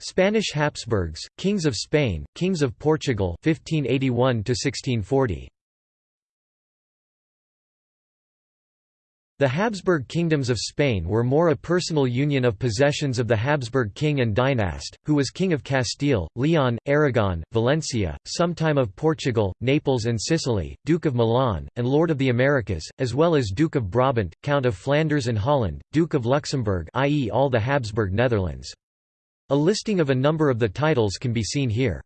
Spanish Habsburgs, Kings of Spain, Kings of Portugal 1581 1640 The Habsburg kingdoms of Spain were more a personal union of possessions of the Habsburg king and dynast, who was King of Castile, Leon, Aragon, Valencia, sometime of Portugal, Naples and Sicily, Duke of Milan, and Lord of the Americas, as well as Duke of Brabant, Count of Flanders and Holland, Duke of Luxembourg i.e. all the Habsburg Netherlands. A listing of a number of the titles can be seen here.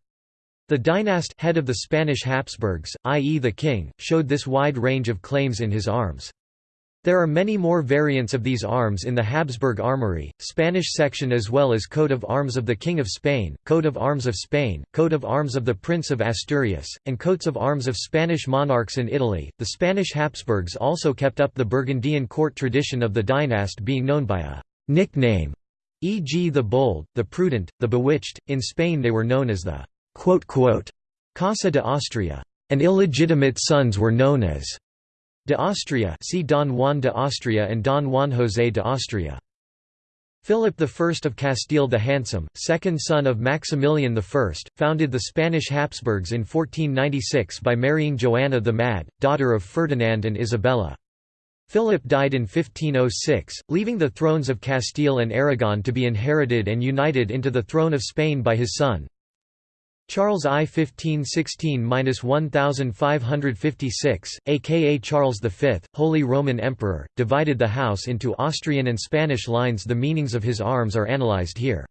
The dynast head of the Spanish Habsburgs, i.e. the king, showed this wide range of claims in his arms. There are many more variants of these arms in the Habsburg Armory, Spanish section as well as coat of arms of the King of Spain, coat of arms of Spain, coat of arms of the Prince of Asturias, and coats of arms of Spanish monarchs in Italy. The Spanish Habsburgs also kept up the Burgundian court tradition of the dynast being known by a nickname, e.g. the Bold, the Prudent, the Bewitched. In Spain they were known as the Casa de Austria, and illegitimate sons were known as De Austria see Don Juan de Austria and Don Juan José de Austria. Philip I of Castile the Handsome, second son of Maximilian I, founded the Spanish Habsburgs in 1496 by marrying Joanna the Mad, daughter of Ferdinand and Isabella. Philip died in 1506, leaving the thrones of Castile and Aragon to be inherited and united into the throne of Spain by his son, Charles I 1516–1556, aka Charles V, Holy Roman Emperor, divided the house into Austrian and Spanish lines The meanings of his arms are analyzed here.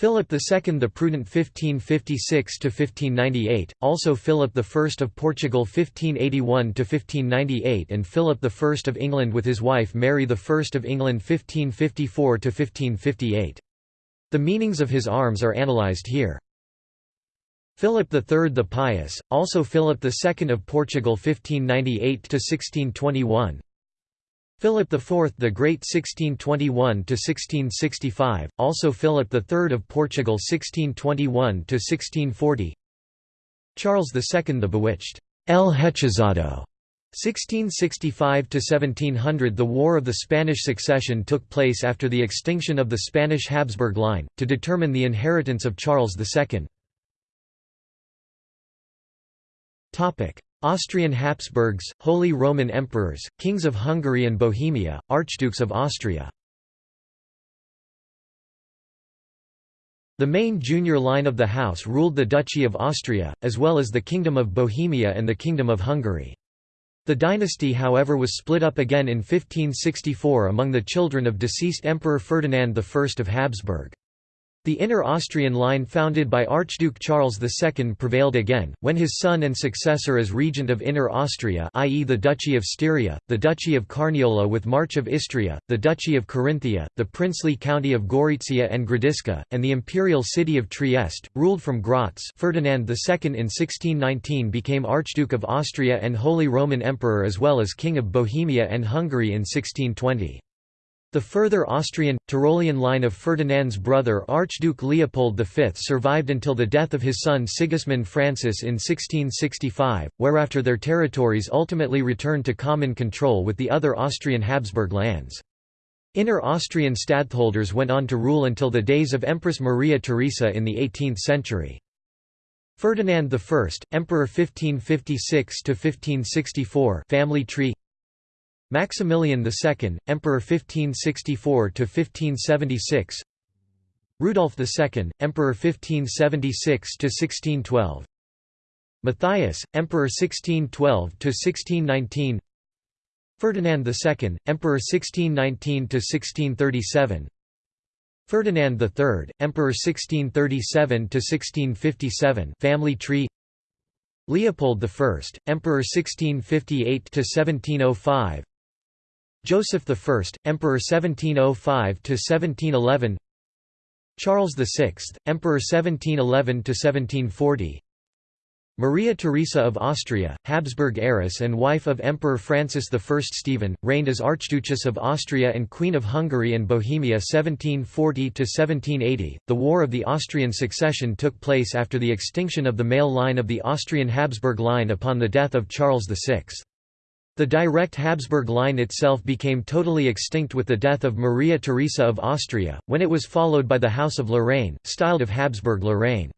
Philip II the Prudent 1556–1598, also Philip I of Portugal 1581–1598 and Philip I of England with his wife Mary I of England 1554–1558. The meanings of his arms are analyzed here. Philip III the Pious, also Philip II of Portugal 1598–1621 Philip IV the Great 1621–1665, also Philip III of Portugal 1621–1640 Charles II the Bewitched. El Hechizado 1665–1700 The War of the Spanish Succession took place after the extinction of the Spanish Habsburg line, to determine the inheritance of Charles II. Austrian Habsburgs, Holy Roman Emperors, Kings of Hungary and Bohemia, Archdukes of Austria The main junior line of the house ruled the Duchy of Austria, as well as the Kingdom of Bohemia and the Kingdom of Hungary. The dynasty however was split up again in 1564 among the children of deceased Emperor Ferdinand I of Habsburg. The inner Austrian line founded by Archduke Charles II prevailed again, when his son and successor as regent of Inner Austria i.e. the Duchy of Styria, the Duchy of Carniola with March of Istria, the Duchy of Carinthia, the princely county of Gorizia and Gradisca, and the imperial city of Trieste, ruled from Graz Ferdinand II in 1619 became Archduke of Austria and Holy Roman Emperor as well as King of Bohemia and Hungary in 1620. The further Austrian, Tyrolean line of Ferdinand's brother Archduke Leopold V survived until the death of his son Sigismund Francis in 1665, whereafter their territories ultimately returned to common control with the other Austrian Habsburg lands. Inner Austrian stadtholders went on to rule until the days of Empress Maria Theresa in the 18th century. Ferdinand I, Emperor 1556–1564 family tree Maximilian II, Emperor 1564–1576 Rudolf II, Emperor 1576–1612 Matthias, Emperor 1612–1619 Ferdinand II, Emperor 1619–1637 Ferdinand III, Emperor 1637–1657 family tree. Leopold I, Emperor 1658–1705 Joseph I, Emperor 1705–1711 Charles VI, Emperor 1711–1740 Maria Theresa of Austria, Habsburg heiress and wife of Emperor Francis I Stephen, reigned as Archduchess of Austria and Queen of Hungary and Bohemia 1740–1780. The War of the Austrian Succession took place after the extinction of the male line of the Austrian Habsburg line upon the death of Charles VI. The direct Habsburg line itself became totally extinct with the death of Maria Theresa of Austria, when it was followed by the House of Lorraine, styled of Habsburg-Lorraine.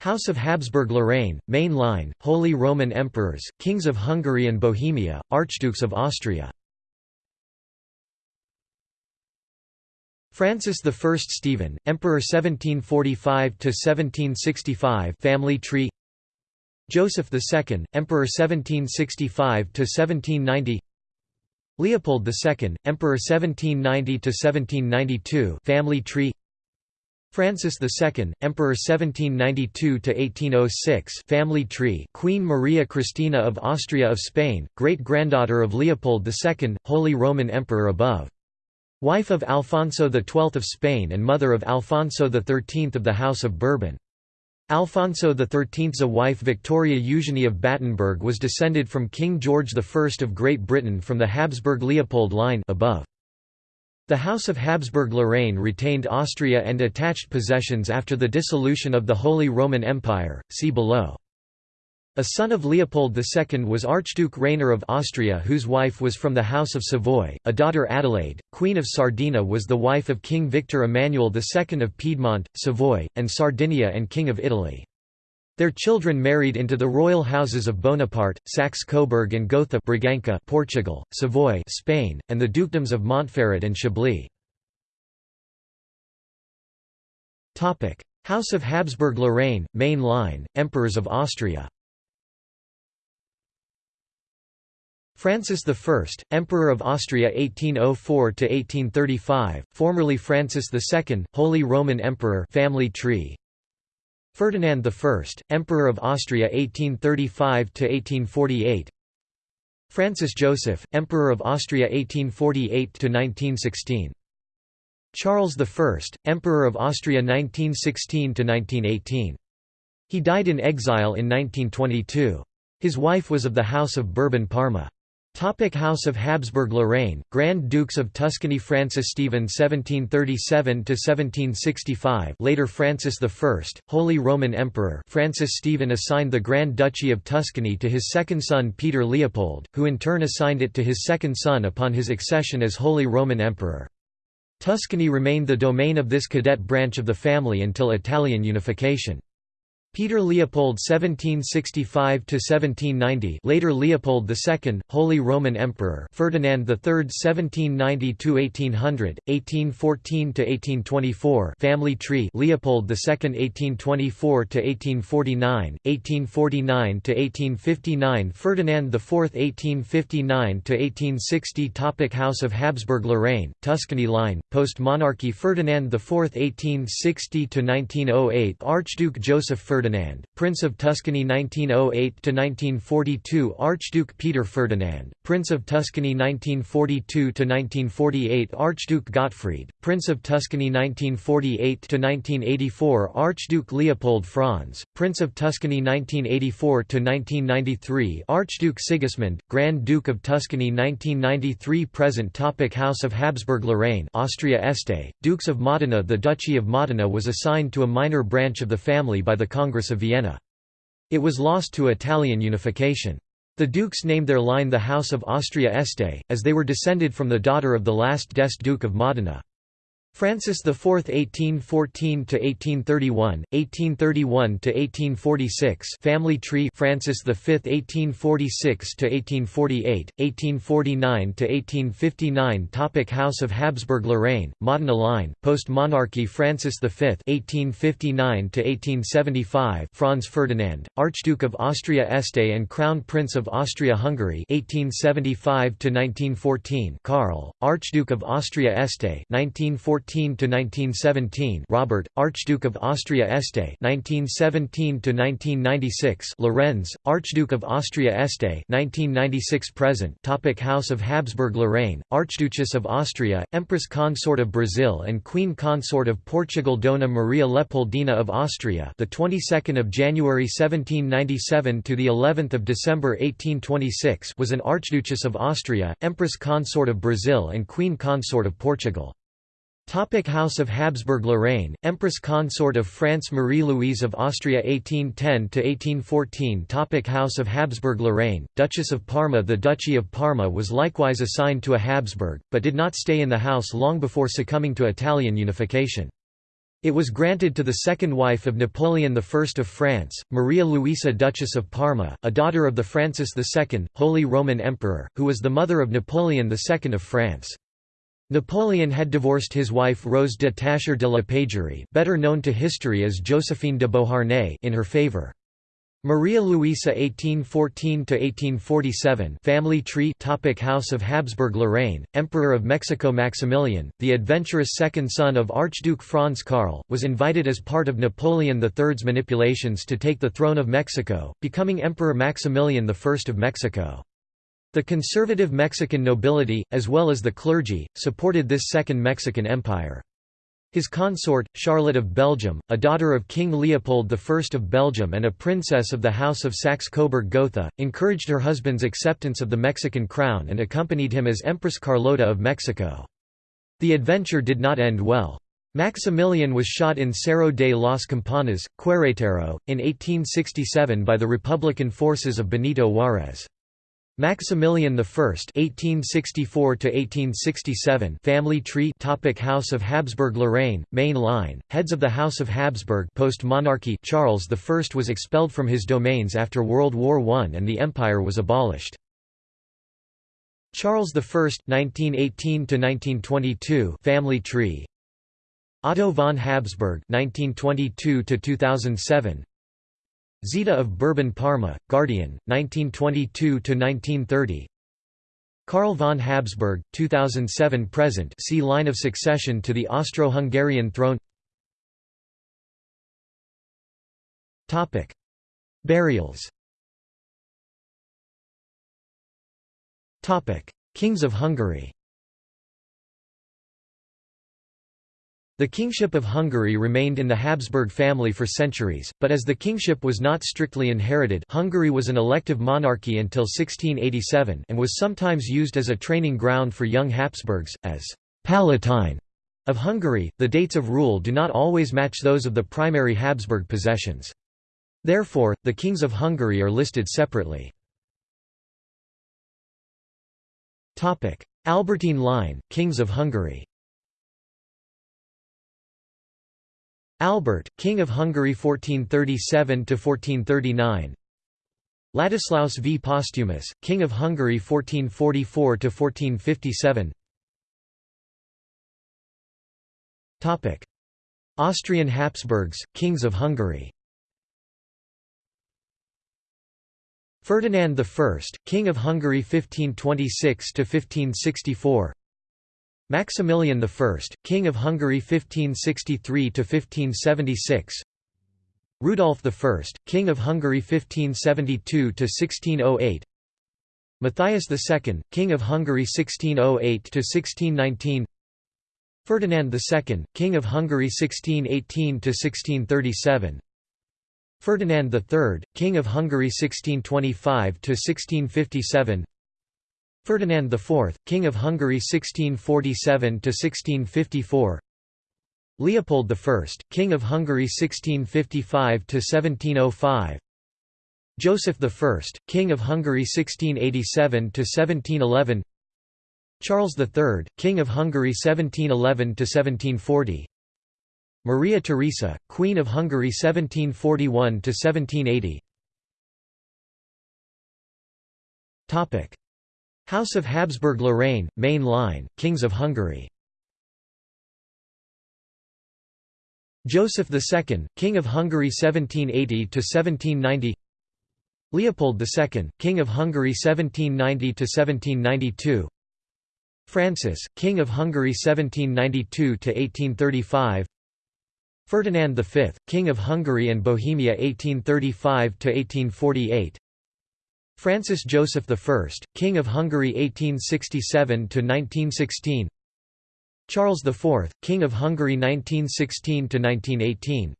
House of Habsburg-Lorraine, main line, Holy Roman Emperors, Kings of Hungary and Bohemia, Archdukes of Austria Francis I Stephen, Emperor 1745–1765 family tree Joseph II, Emperor 1765–1790 Leopold II, Emperor 1790–1792 family tree Francis II, Emperor 1792–1806 family tree Queen Maria Cristina of Austria of Spain, great-granddaughter of Leopold II, Holy Roman Emperor above. Wife of Alfonso XII of Spain and mother of Alfonso XIII of the House of Bourbon. Alfonso XIII's wife Victoria Eugenie of Battenberg was descended from King George I of Great Britain from the Habsburg-Leopold line above. The House of Habsburg-Lorraine retained Austria and attached possessions after the dissolution of the Holy Roman Empire, see below. A son of Leopold II was Archduke Rainer of Austria whose wife was from the House of Savoy, a daughter Adelaide, Queen of Sardinia was the wife of King Victor Emmanuel II of Piedmont, Savoy, and Sardinia and King of Italy. Their children married into the royal houses of Bonaparte, Saxe-Coburg and Gotha Braganca, Portugal, Savoy Spain, and the dukedoms of Montferrat and Chablais. House of Habsburg-Lorraine, main line, Emperors of Austria Francis I, Emperor of Austria 1804–1835, formerly Francis II, Holy Roman Emperor family tree, Ferdinand I, Emperor of Austria 1835–1848 Francis Joseph, Emperor of Austria 1848–1916 Charles I, Emperor of Austria 1916–1918. He died in exile in 1922. His wife was of the House of Bourbon-Parma. Topic House of Habsburg-Lorraine, Grand Dukes of Tuscany Francis Stephen 1737–1765 later Francis I, Holy Roman Emperor Francis Stephen assigned the Grand Duchy of Tuscany to his second son Peter Leopold, who in turn assigned it to his second son upon his accession as Holy Roman Emperor. Tuscany remained the domain of this cadet branch of the family until Italian unification. Peter Leopold 1765–1790 later Leopold II, Holy Roman Emperor Ferdinand III 1790–1800, 1814–1824 family tree Leopold II 1824–1849, 1849–1859 Ferdinand IV 1859–1860 Topic House of Habsburg-Lorraine, Tuscany line, post-monarchy Ferdinand IV 1860–1908 Archduke Joseph Ferdinand Ferdinand, Prince of Tuscany 1908–1942 Archduke Peter Ferdinand, Prince of Tuscany 1942–1948 Archduke Gottfried, Prince of Tuscany 1948–1984 Archduke Leopold Franz, Prince of Tuscany 1984–1993 Archduke Sigismund, Grand Duke of Tuscany 1993 Present topic House of Habsburg-Lorraine Austria Este, Dukes of Modena. The Duchy of Modena was assigned to a minor branch of the family by the Congress Congress of Vienna. It was lost to Italian unification. The dukes named their line the House of Austria-Este, as they were descended from the daughter of the last d'Este Duke of Modena. Francis IV (1814–1831), 1831–1846, family tree. Francis V (1846–1848), 1849–1859. Topic House of Habsburg-Lorraine, Modena line, post-monarchy. Francis V (1859–1875), Franz Ferdinand, Archduke of Austria-Este and Crown Prince of Austria-Hungary (1875–1914). Karl, Archduke of Austria-Este (1914). 1914 Robert, Archduke of Austria-Este 1917 1996 Lorenz, Archduke of Austria-Este 1996 present Topic House of Habsburg-Lorraine, Archduchess of Austria, Empress Consort of Brazil and Queen Consort of Portugal Dona Maria Leopoldina of Austria the 22nd of January 1797 to the 11th of December 1826 was an Archduchess of Austria, Empress Consort of Brazil and Queen Consort of Portugal. Topic House of Habsburg-Lorraine, Empress Consort of France Marie-Louise of Austria 1810–1814 Topic House of Habsburg-Lorraine, Duchess of Parma The Duchy of Parma was likewise assigned to a Habsburg, but did not stay in the house long before succumbing to Italian unification. It was granted to the second wife of Napoleon I of France, Maria Luisa Duchess of Parma, a daughter of the Francis II, Holy Roman Emperor, who was the mother of Napoleon II of France. Napoleon had divorced his wife Rose de Tascher de la Pagerie better known to history as Josephine de Beauharnais in her favour. Maria Luisa 1814–1847 Family tree Topic House of Habsburg-Lorraine, Emperor of Mexico Maximilian, the adventurous second son of Archduke Franz Karl, was invited as part of Napoleon III's manipulations to take the throne of Mexico, becoming Emperor Maximilian I of Mexico. The conservative Mexican nobility, as well as the clergy, supported this Second Mexican Empire. His consort, Charlotte of Belgium, a daughter of King Leopold I of Belgium and a princess of the House of Saxe-Coburg-Gotha, encouraged her husband's acceptance of the Mexican crown and accompanied him as Empress Carlota of Mexico. The adventure did not end well. Maximilian was shot in Cerro de las Campanas, Querétaro, in 1867 by the Republican forces of Benito Juárez. Maximilian I (1864–1867) family tree. Topic House of Habsburg-Lorraine, main line. Heads of the House of Habsburg. Post-monarchy. Charles I was expelled from his domains after World War I, and the empire was abolished. Charles I (1918–1922) family tree. Otto von Habsburg (1922–2007). Zita of Bourbon-Parma, Guardian, 1922–1930 Karl von Habsburg, 2007–present see line of succession to the Austro-Hungarian throne. Burials. Kings of Hungary The kingship of Hungary remained in the Habsburg family for centuries, but as the kingship was not strictly inherited Hungary was an elective monarchy until 1687 and was sometimes used as a training ground for young Habsburgs, as «Palatine» of Hungary. The dates of rule do not always match those of the primary Habsburg possessions. Therefore, the kings of Hungary are listed separately. Albertine line, Kings of Hungary Albert, King of Hungary 1437–1439 Ladislaus V. Posthumus, King of Hungary 1444–1457 Austrian Habsburgs, Kings of Hungary. Ferdinand I, King of Hungary 1526–1564 Maximilian I, King of Hungary 1563–1576 Rudolf I, King of Hungary 1572–1608 Matthias II, King of Hungary 1608–1619 Ferdinand II, King of Hungary 1618–1637 Ferdinand III, King of Hungary 1625–1657 Ferdinand IV, King of Hungary 1647–1654 Leopold I, King of Hungary 1655–1705 Joseph I, King of Hungary 1687–1711 Charles III, King of Hungary 1711–1740 Maria Theresa, Queen of Hungary 1741–1780 House of Habsburg-Lorraine, main line, Kings of Hungary. Joseph II, King of Hungary 1780–1790 Leopold II, King of Hungary 1790–1792 Francis, King of Hungary 1792–1835 Ferdinand V, King of Hungary and Bohemia 1835–1848 Francis Joseph I, King of Hungary 1867–1916 Charles IV, King of Hungary 1916–1918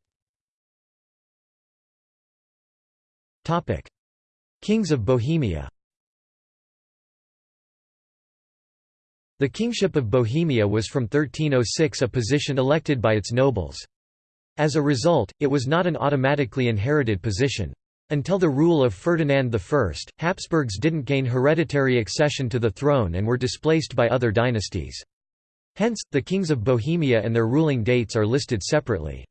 Kings of Bohemia The kingship of Bohemia was from 1306 a position elected by its nobles. As a result, it was not an automatically inherited position. Until the rule of Ferdinand I, Habsburgs didn't gain hereditary accession to the throne and were displaced by other dynasties. Hence, the kings of Bohemia and their ruling dates are listed separately.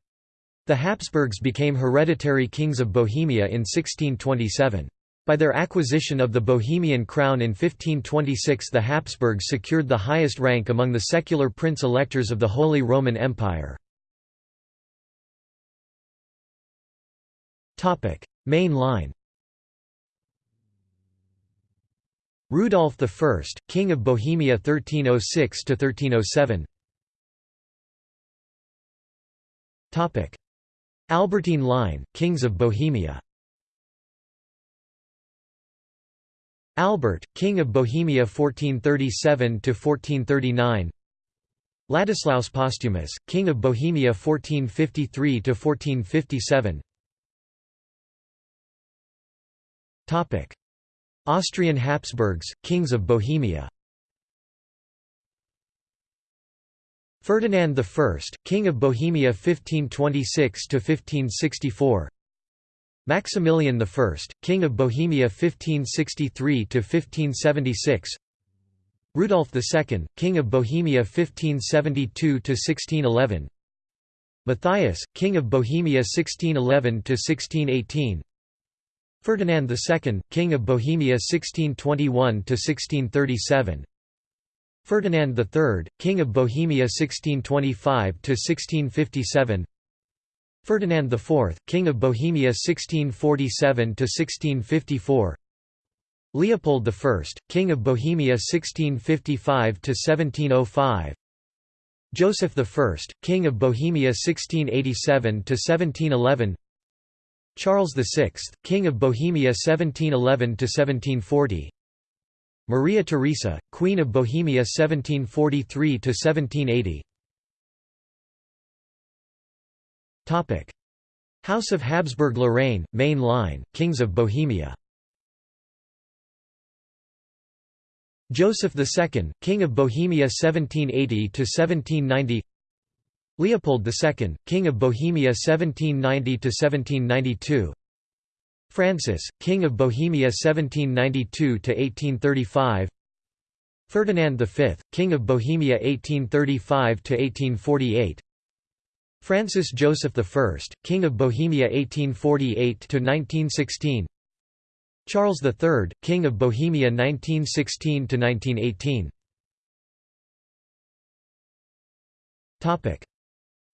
The Habsburgs became hereditary kings of Bohemia in 1627. By their acquisition of the Bohemian crown in 1526 the Habsburgs secured the highest rank among the secular prince-electors of the Holy Roman Empire. Main line. Rudolf I, King of Bohemia 1306 to 1307. Topic: Albertine line, Kings of Bohemia. Albert, King of Bohemia 1437 to 1439. Ladislaus Posthumus, King of Bohemia 1453–1457 Austrian Habsburgs, Kings of Bohemia. Ferdinand I, King of Bohemia 1526–1564 Maximilian I, King of Bohemia 1563–1576 Rudolf II, King of Bohemia 1572–1611 Matthias, King of Bohemia 1611–1618 Ferdinand II, King of Bohemia 1621–1637 Ferdinand III, King of Bohemia 1625–1657 Ferdinand IV, King of Bohemia 1647–1654 Leopold I, King of Bohemia 1655–1705 Joseph I, King of Bohemia 1687–1711 Charles VI, King of Bohemia 1711–1740 Maria Theresa, Queen of Bohemia 1743–1780 House of Habsburg-Lorraine, main line, Kings of Bohemia. Joseph II, King of Bohemia 1780–1790 Leopold II, King of Bohemia 1790–1792 Francis, King of Bohemia 1792–1835 Ferdinand V, King of Bohemia 1835–1848 Francis Joseph I, King of Bohemia 1848–1916 Charles III, King of Bohemia 1916–1918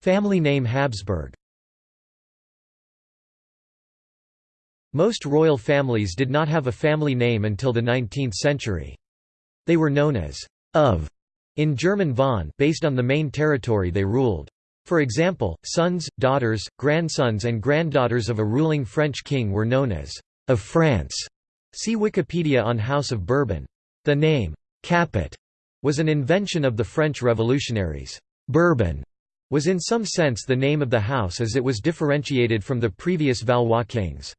Family name Habsburg Most royal families did not have a family name until the 19th century. They were known as «of» in German von based on the main territory they ruled. For example, sons, daughters, grandsons and granddaughters of a ruling French king were known as «of France». See Wikipedia on House of Bourbon. The name «Capet» was an invention of the French revolutionaries. Bourbon was in some sense the name of the house as it was differentiated from the previous Valois kings.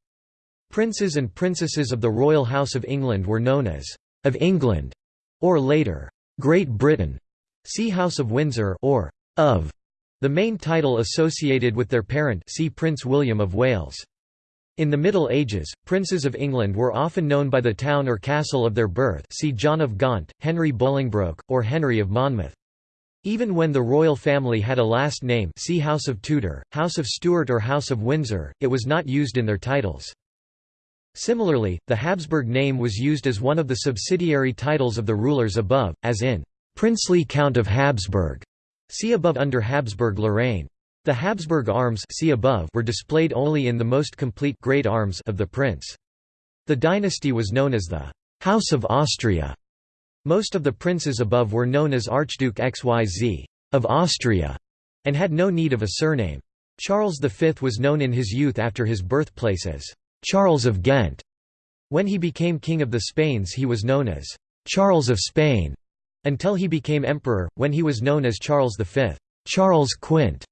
Princes and princesses of the Royal House of England were known as «of England» or later «Great Britain», see House of Windsor or «of», the main title associated with their parent see Prince William of Wales. In the Middle Ages, princes of England were often known by the town or castle of their birth see John of Gaunt, Henry Bolingbroke, or Henry of Monmouth. Even when the royal family had a last name see House of Tudor, House of Stuart or House of Windsor, it was not used in their titles. Similarly, the Habsburg name was used as one of the subsidiary titles of the rulers above, as in Princely Count of Habsburg. See above under Habsburg-Lorraine. The Habsburg arms see above were displayed only in the most complete great arms of the prince. The dynasty was known as the House of Austria. Most of the princes above were known as Archduke XYZ of Austria and had no need of a surname. Charles V was known in his youth after his birthplace as Charles of Ghent. When he became King of the Spains he was known as Charles of Spain, until he became emperor, when he was known as Charles V. Charles Quint.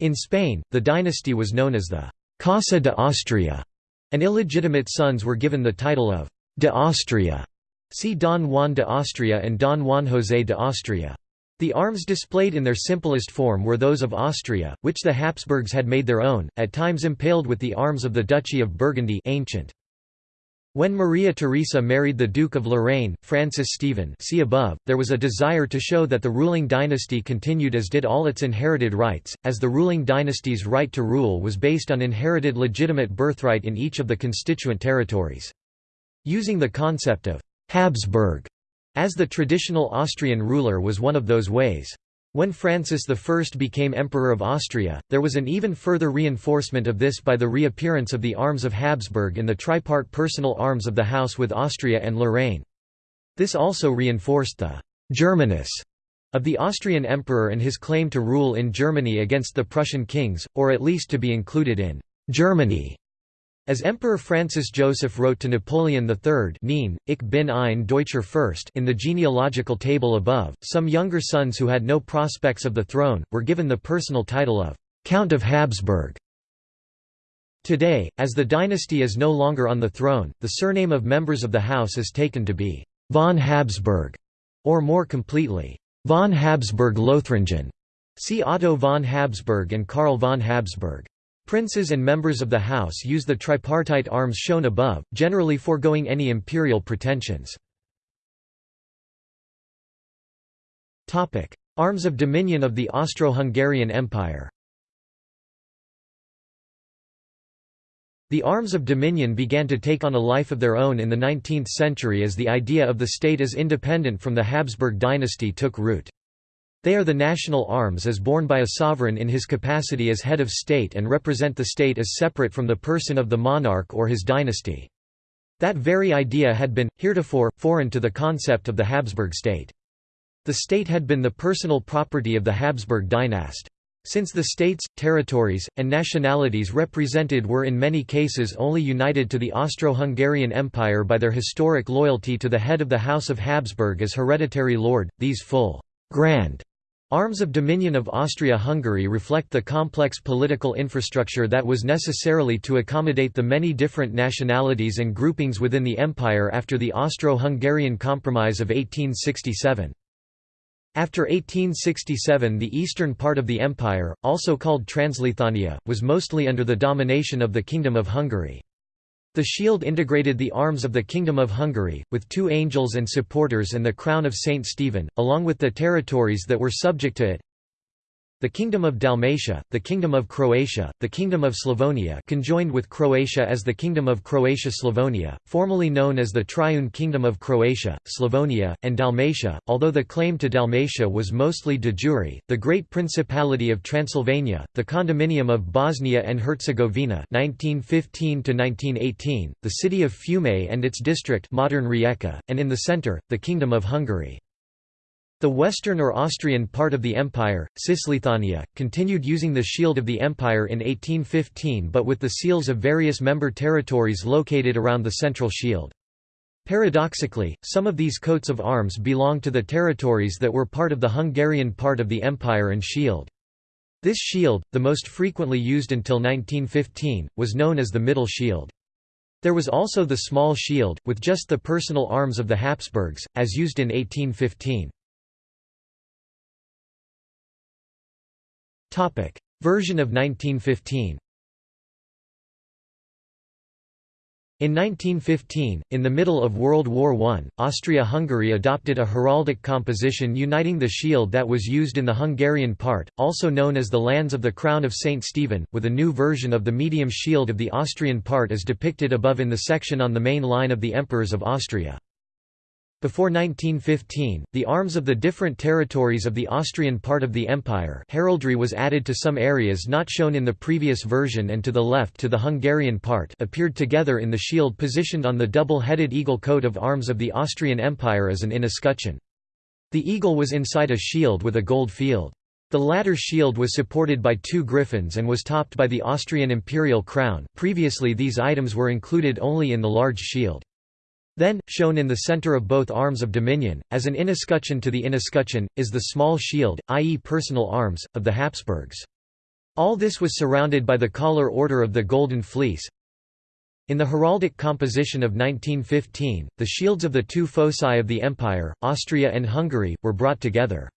In Spain, the dynasty was known as the Casa de Austria, and illegitimate sons were given the title of de Austria. See Don Juan de Austria and Don Juan José de Austria. The arms displayed in their simplest form were those of Austria, which the Habsburgs had made their own, at times impaled with the arms of the Duchy of Burgundy ancient. When Maria Theresa married the Duke of Lorraine, Francis Stephen see above, there was a desire to show that the ruling dynasty continued as did all its inherited rights, as the ruling dynasty's right to rule was based on inherited legitimate birthright in each of the constituent territories. Using the concept of «Habsburg» as the traditional Austrian ruler was one of those ways. When Francis I became Emperor of Austria, there was an even further reinforcement of this by the reappearance of the arms of Habsburg in the tripart personal arms of the house with Austria and Lorraine. This also reinforced the «Germanus» of the Austrian emperor and his claim to rule in Germany against the Prussian kings, or at least to be included in «Germany» As Emperor Francis Joseph wrote to Napoleon III Neen, ich bin ein Deutscher Fürst in the genealogical table above, some younger sons who had no prospects of the throne, were given the personal title of «Count of Habsburg». Today, as the dynasty is no longer on the throne, the surname of members of the house is taken to be «von Habsburg», or more completely, «von Habsburg-Lothringen». See Otto von Habsburg and Karl von Habsburg. Princes and members of the house use the tripartite arms shown above, generally foregoing any imperial pretensions. Arms of dominion of the Austro-Hungarian Empire The arms of dominion began to take on a life of their own in the 19th century as the idea of the state as independent from the Habsburg dynasty took root. They are the national arms as borne by a sovereign in his capacity as head of state and represent the state as separate from the person of the monarch or his dynasty. That very idea had been, heretofore, foreign to the concept of the Habsburg state. The state had been the personal property of the Habsburg dynast. Since the states, territories, and nationalities represented were in many cases only united to the Austro-Hungarian Empire by their historic loyalty to the head of the House of Habsburg as hereditary lord, these full, grand Arms of Dominion of Austria-Hungary reflect the complex political infrastructure that was necessarily to accommodate the many different nationalities and groupings within the empire after the Austro-Hungarian Compromise of 1867. After 1867 the eastern part of the empire, also called Transleithania, was mostly under the domination of the Kingdom of Hungary. The shield integrated the arms of the Kingdom of Hungary, with two angels and supporters and the crown of Saint Stephen, along with the territories that were subject to it the Kingdom of Dalmatia, the Kingdom of Croatia, the Kingdom of Slavonia conjoined with Croatia as the Kingdom of Croatia-Slavonia, formerly known as the Triune Kingdom of Croatia, Slavonia, and Dalmatia, although the claim to Dalmatia was mostly de jure, the Great Principality of Transylvania, the Condominium of Bosnia and Herzegovina 1915 the city of Fiume and its district modern Rijeka, and in the centre, the Kingdom of Hungary. The western or Austrian part of the empire, Cisleithania, continued using the shield of the empire in 1815 but with the seals of various member territories located around the central shield. Paradoxically, some of these coats of arms belong to the territories that were part of the Hungarian part of the empire and shield. This shield, the most frequently used until 1915, was known as the middle shield. There was also the small shield, with just the personal arms of the Habsburgs, as used in 1815. Version of 1915 In 1915, in the middle of World War I, Austria-Hungary adopted a heraldic composition uniting the shield that was used in the Hungarian part, also known as the Lands of the Crown of St. Stephen, with a new version of the medium shield of the Austrian part as depicted above in the section on the main line of the Emperors of Austria. Before 1915, the arms of the different territories of the Austrian part of the empire heraldry was added to some areas not shown in the previous version and to the left to the Hungarian part appeared together in the shield positioned on the double-headed eagle coat of arms of the Austrian Empire as an inescutcheon. The eagle was inside a shield with a gold field. The latter shield was supported by two griffins and was topped by the Austrian imperial crown previously these items were included only in the large shield. Then, shown in the center of both arms of dominion, as an inescutcheon to the inescutcheon, is the small shield, i.e. personal arms, of the Habsburgs. All this was surrounded by the collar order of the Golden Fleece. In the heraldic composition of 1915, the shields of the two foci of the empire, Austria and Hungary, were brought together.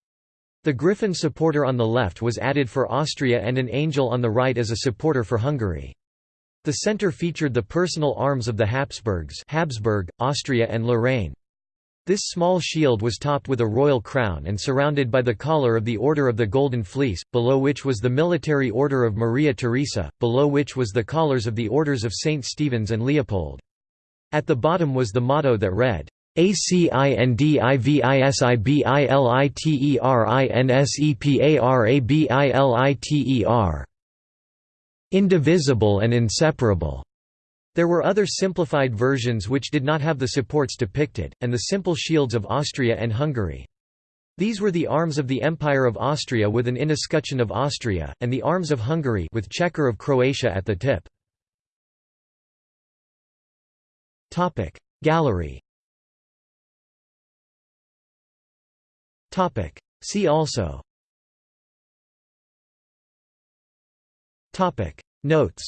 The griffin supporter on the left was added for Austria and an angel on the right as a supporter for Hungary. The centre featured the personal arms of the Habsburgs Habsburg, Austria and Lorraine. This small shield was topped with a royal crown and surrounded by the collar of the Order of the Golden Fleece, below which was the military order of Maria Theresa, below which was the collars of the orders of St. Stephen's and Leopold. At the bottom was the motto that read, ACINDIVISIBILITERINSEPARABILITER indivisible and inseparable. There were other simplified versions which did not have the supports depicted, and the simple shields of Austria and Hungary. These were the arms of the Empire of Austria with an inescutcheon of Austria, and the arms of Hungary with chequer of Croatia at the tip. Gallery See also Topic Notes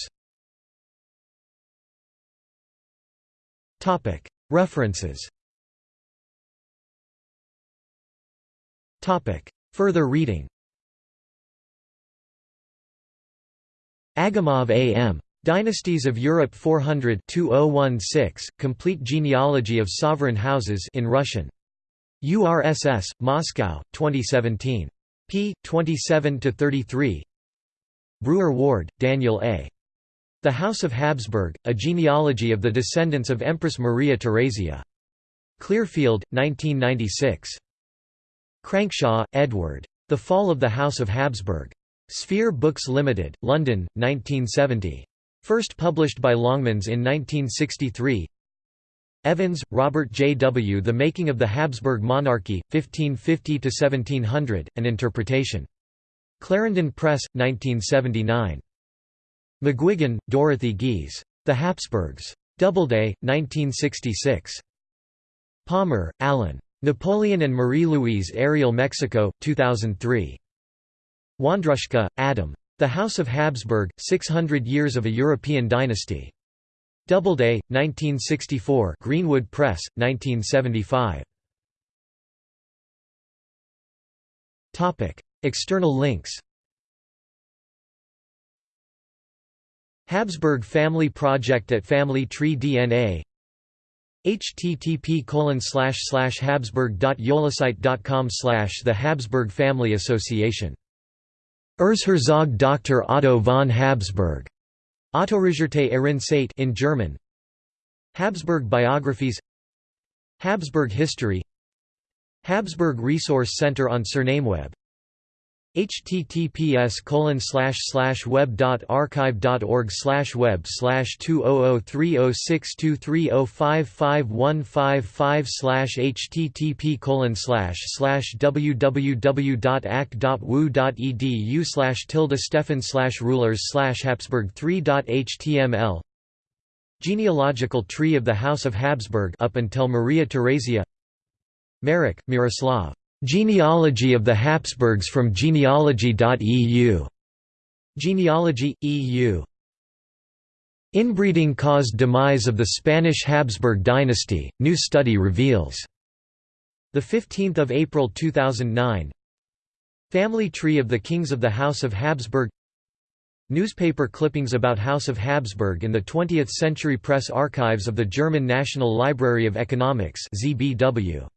Topic References Topic Further reading Agamov A.M. Dynasties of Europe 400-2016, Complete Genealogy of Sovereign Houses in Russian. URSS, Moscow, 2017. p. 27–33 Brewer Ward, Daniel A. The House of Habsburg, A Genealogy of the Descendants of Empress Maria Theresia. Clearfield, 1996. Crankshaw, Edward. The Fall of the House of Habsburg. Sphere Books Limited, London, 1970. First published by Longmans in 1963 Evans, Robert J. W. The Making of the Habsburg Monarchy, 1550–1700, An Interpretation. Clarendon Press, 1979. McGuigan, Dorothy Gies. The Habsburgs. Doubleday, 1966. Palmer, Alan. Napoleon and Marie-Louise Ariel Mexico, 2003. Wandruszka, Adam. The House of Habsburg, 600 Years of a European Dynasty. Doubleday, 1964 Greenwood Press, 1975. External links Habsburg Family Project at Family Tree DNA http habsburg.yolasite.com The Habsburg Family Association. Erzherzog Dr. Otto von Habsburg. Autoregierte Ehrenseite in German. Habsburg biographies Habsburg history Habsburg Resource Center on Surnameweb https web.archive.org web slash 200306230551555 slash http www.act.wu.edu slash tilde stefan slash rulers slash habsburg 3.html Genealogical tree of the House of Habsburg up until Maria Theresia Marek, Miroslav Genealogy of the Habsburgs from genealogy.eu. Genealogy, EU. Inbreeding caused demise of the Spanish Habsburg dynasty, new study reveals. 15 April 2009 Family tree of the Kings of the House of Habsburg Newspaper clippings about House of Habsburg in the 20th Century Press Archives of the German National Library of Economics ZBW.